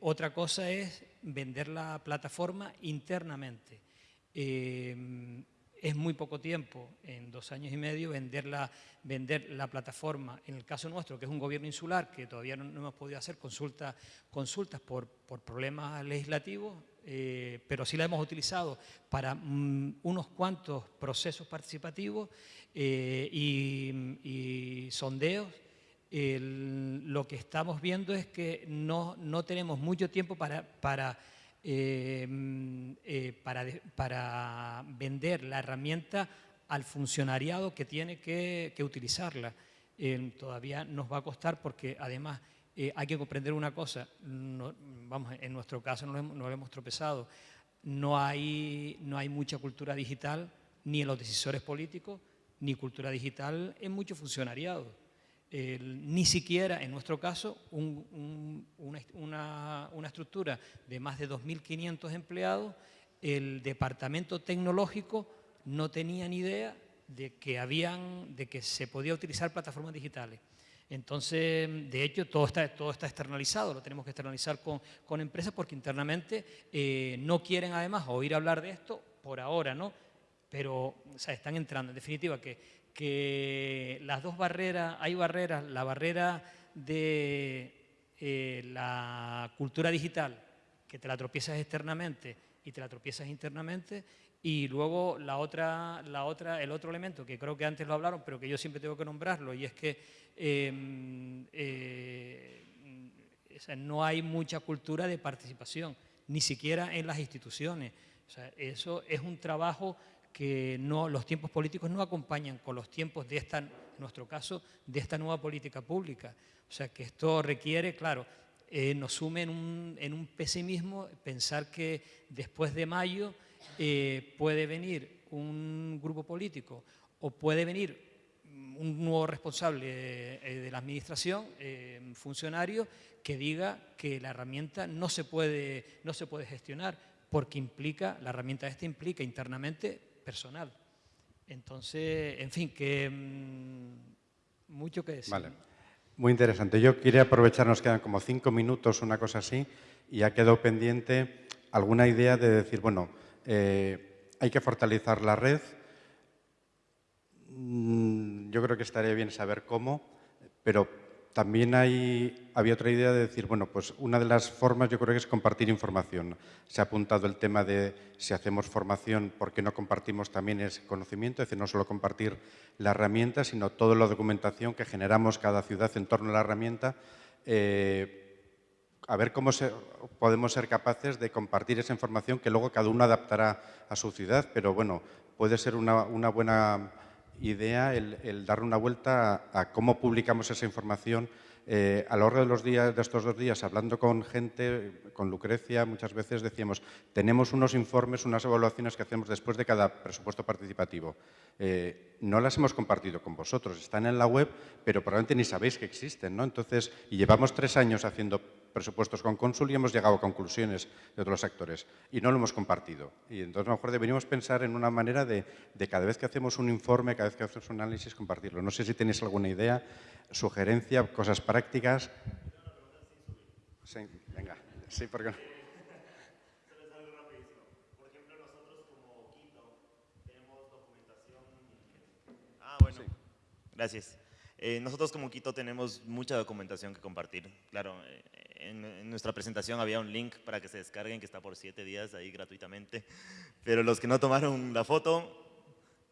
otra cosa es vender la plataforma internamente. Eh, es muy poco tiempo, en dos años y medio, vender la, vender la plataforma. En el caso nuestro, que es un gobierno insular, que todavía no, hemos podido hacer consulta, consultas por, por problemas legislativos, eh, pero sí la hemos utilizado para mm, unos cuantos procesos participativos eh, y, sondeos. lo que estamos viendo es que no, no tenemos mucho tiempo para, para Em, eh, para, para, vender la herramienta al funcionariado que tiene que, utilizarla. Em, todavía nos va a costar porque además eh, hay que comprender una cosa, vamos, en nuestro caso no lo, hemos, tropezado, no hay, no hay mucha cultura digital ni en los decisores políticos, ni cultura digital en mucho ni siquiera, en nuestro caso, una, estructura de más de 2.500 empleados, el departamento tecnológico no tenía ni idea de que, habían, de que se podía utilizar plataformas digitales. Entonces, de hecho, todo está, todo está externalizado, lo tenemos que externalizar con, empresas porque internamente eh, no quieren además oír hablar de esto por ahora, ¿no? Pero están entrando. En definitiva, que que las dos barreras, hay barreras, la barrera de eh, la cultura digital, que te la tropiezas externamente y te la tropiezas internamente, y luego la otra, la otra, el otro elemento, que creo que antes lo hablaron, pero que yo siempre tengo que nombrarlo, y es que em, eh, no hay mucha cultura de participación, ni siquiera en las instituciones. eso es un trabajo que no, los tiempos políticos no acompañan con los tiempos de esta en nuestro caso, de esta nueva política pública. O sea que esto requiere, claro, eh, nos sume en un, pesimismo pensar que después de mayo eh, puede venir un grupo político o puede venir un nuevo responsable eh, de la administración, funcionario, que diga que la herramienta no se, puede, no se puede gestionar porque implica, la herramienta esta implica internamente personal. Entonces, en fin, que mm, mucho que decir. Vale. Muy interesante. Yo quería aprovechar, nos quedan como cinco minutos, una cosa así, y ha quedado pendiente alguna idea de decir, bueno, eh, hay que fortalecer la red. Mm, yo creo que estaría bien saber cómo, pero también hay, había otra idea de decir, bueno, pues una de las formas yo creo que es compartir información. Se ha apuntado el tema de si hacemos formación, ¿por qué no compartimos también ese conocimiento? Es decir, no solo compartir la herramienta, sino toda la documentación que generamos cada ciudad en torno a la herramienta. Eh, a ver cómo podemos ser capaces de compartir esa información que luego cada uno adaptará a su ciudad, pero bueno, puede ser una, una buena idea el, dar una vuelta a, cómo publicamos esa información. Eh, a lo largo de, los días, de estos dos días, hablando con gente, con Lucrecia, muchas veces decíamos, tenemos unos informes, unas evaluaciones que hacemos después de cada presupuesto participativo. Eh, no las hemos compartido con vosotros, están en la web, pero probablemente ni sabéis que existen. ¿no? Entonces, y llevamos tres años haciendo presupuestos con Consul y hemos llegado a conclusiones de otros actores y no lo hemos compartido. Y entonces a lo mejor deberíamos pensar en una manera de, cada vez que hacemos un informe, cada vez que hacemos un análisis, compartirlo. No sé si tenéis alguna idea, sugerencia, cosas prácticas. Sí, venga. Sí, porque Ah, bueno. Gracias. Eh, nosotros como Quito tenemos mucha documentación que compartir. Claro, eh, en, nuestra presentación había un link para que se descarguen que está por siete días ahí gratuitamente, pero los que no tomaron la foto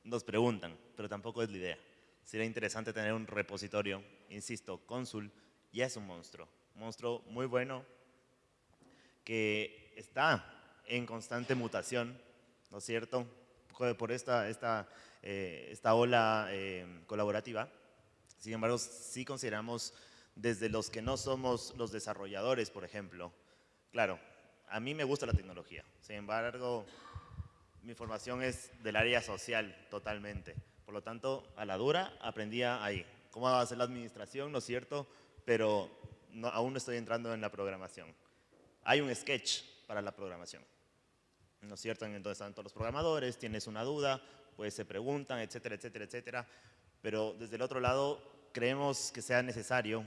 nos preguntan, pero tampoco es la idea. Sería interesante tener un repositorio, insisto, Consul ya es un monstruo, monstruo muy bueno que está en constante mutación, ¿no es cierto? Por esta, esta, eh, esta ola colaborativa sin embargo, sí consideramos desde los que no somos los desarrolladores, por ejemplo. Claro, a mí me gusta la tecnología. Sin embargo, mi formación es del área social totalmente. Por lo tanto, a la dura aprendía ahí. ¿Cómo ser la administración? ¿No es cierto? Pero aún no estoy entrando en la programación. Hay un sketch para la programación. ¿No es cierto? Entonces están todos los programadores, tienes una duda, pues se preguntan, etcétera, etcétera, etcétera. Pero desde el otro lado, creemos que sea necesario,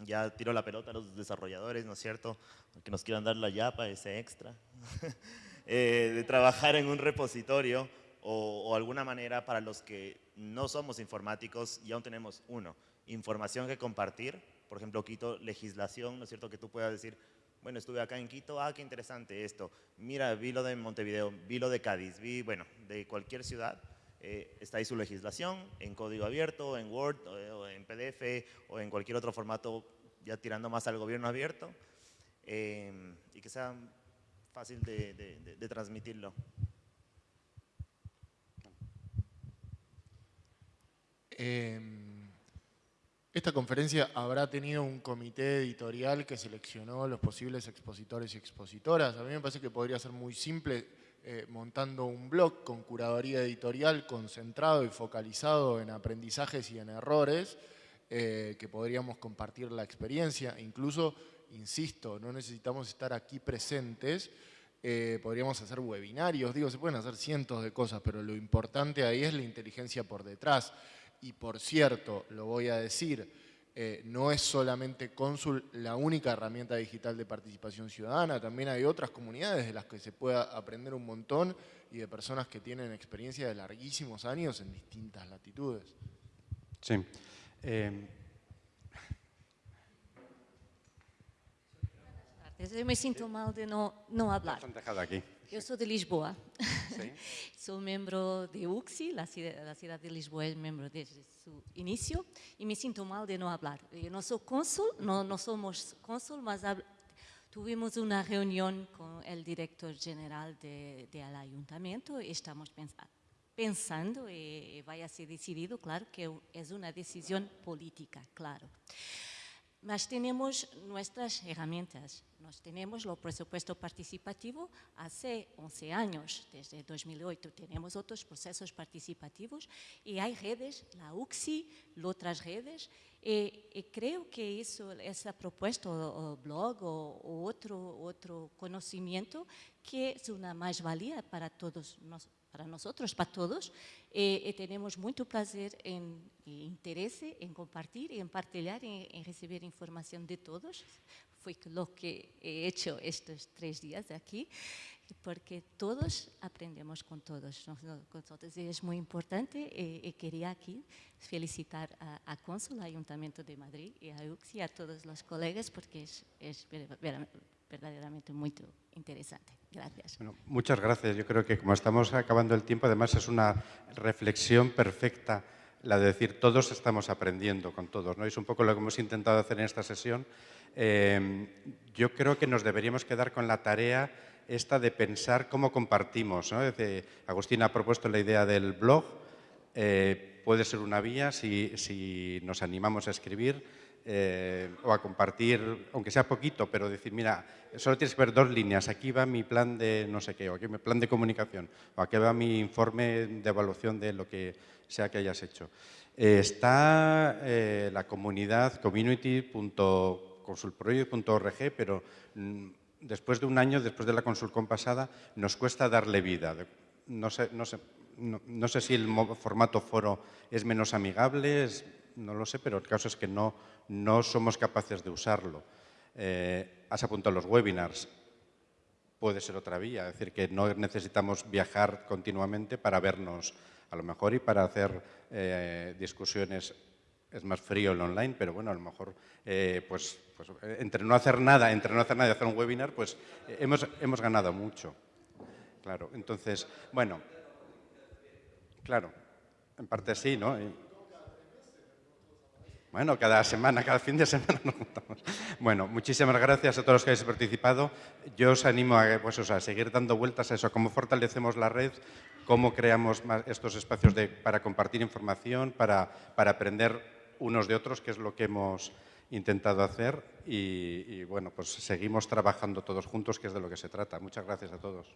ya tiro la pelota a los desarrolladores, ¿no es cierto?, que nos quieran dar la yapa, ese extra, eh, de trabajar en un repositorio o, alguna manera para los que no somos informáticos y aún tenemos, uno, información que compartir, por ejemplo, Quito, legislación, ¿no es cierto?, que tú puedas decir, bueno, estuve acá en Quito, ah, qué interesante esto, mira, vi lo de Montevideo, vi lo de Cádiz, vi, bueno, de cualquier ciudad, eh, está ahí su legislación en código abierto, en Word, o en PDF, o en cualquier otro formato, ya tirando más al gobierno abierto, eh, y que sea fácil de, transmitirlo. Em, esta conferencia habrá tenido un comité editorial que seleccionó los posibles expositores y expositoras. A mí me parece que podría ser muy simple eh, montando un blog con curaduría editorial concentrado y focalizado en aprendizajes y en errores, eh, que podríamos compartir la experiencia. Incluso, insisto, no necesitamos estar aquí presentes, eh, podríamos hacer webinarios, digo, se pueden hacer cientos de cosas, pero lo importante ahí es la inteligencia por detrás. Y por cierto, lo voy a decir, eh, no es solamente Consul la única herramienta digital de participación ciudadana, también hay otras comunidades de las que se pueda aprender un montón y de personas que tienen experiencia de larguísimos años en distintas latitudes. Sí. Eh... Yo me siento mal de no, no hablar. aquí. Yo soy de Lisboa. soy miembro de UXI, la ciudad, de Lisboa es miembro desde su inicio y me siento mal de no hablar. Yo no soy cónsul, no, no somos cónsul, mas tuvimos una reunión con el director general del ayuntamiento y estamos pensando, pensando y vaya a ser decidido, claro que es una decisión política, claro. Mas tenemos nuestras herramientas. Nos tenemos el presupuesto participativo. Hace 11 años, desde 2008 tenemos otros procesos participativos y hay redes, la UCSI, otras redes, y, creo que eso, esa propuesta o, blog o, otro, otro conocimiento que es una más-valía para todos nosotros para nosotros, para todos, eh, eh, tenemos mucho placer en, interés en compartir, en partilhar, en, en recibir información de todos. Fue lo que he hecho estos tres días aquí, porque todos aprendemos con todos. Nosotros, y es muy importante y, eh, quería aquí felicitar a, a Cónsul, Ayuntamiento de Madrid y a UXI, a todos los colegas, porque es, es verdaderamente muy interesante. Gracias. muchas gracias. Yo creo que como estamos acabando el tiempo, además es una reflexión perfecta la de decir todos estamos aprendiendo con todos. ¿no? Es un poco lo que hemos intentado hacer en esta sesión. Eh, yo creo que nos deberíamos quedar con la tarea esta de pensar cómo compartimos. ¿no? Agustín ha propuesto la idea del blog. Eh, puede ser una vía si, si nos animamos a escribir eh, o a compartir, aunque sea poquito, pero decir, mira, solo tienes que ver dos líneas, aquí va mi plan de no sé qué, o aquí mi plan de comunicación, o aquí va mi informe de evaluación de lo que sea que hayas hecho. Eh, está eh, la comunidad community.consultproject.org, pero mm, después de un año, después de la consulcón pasada, nos cuesta darle vida. No sé, no sé, no sé si el formato foro es menos amigable, es no lo sé, pero el caso es que no, no somos capaces de usarlo. Eh, has apuntado los webinars, puede ser otra vía, es decir, que no necesitamos viajar continuamente para vernos a lo mejor y para hacer eh, discusiones es más frío el online, pero bueno, a lo mejor eh, pues, pues, entre no hacer nada, entre no hacer nada y hacer un webinar, pues hemos, hemos ganado mucho. Claro, entonces, bueno, claro, en parte sí, ¿no? Bueno, cada semana, cada fin de semana nos juntamos. Bueno, muchísimas gracias a todos los que habéis participado. Yo os animo a, pues, seguir dando vueltas a eso, cómo fortalecemos la red, cómo creamos estos espacios para compartir información, para, para aprender unos de otros, que es lo que hemos intentado hacer. Y bueno, pues seguimos trabajando todos juntos, que es de lo que se trata. Muchas gracias a todos.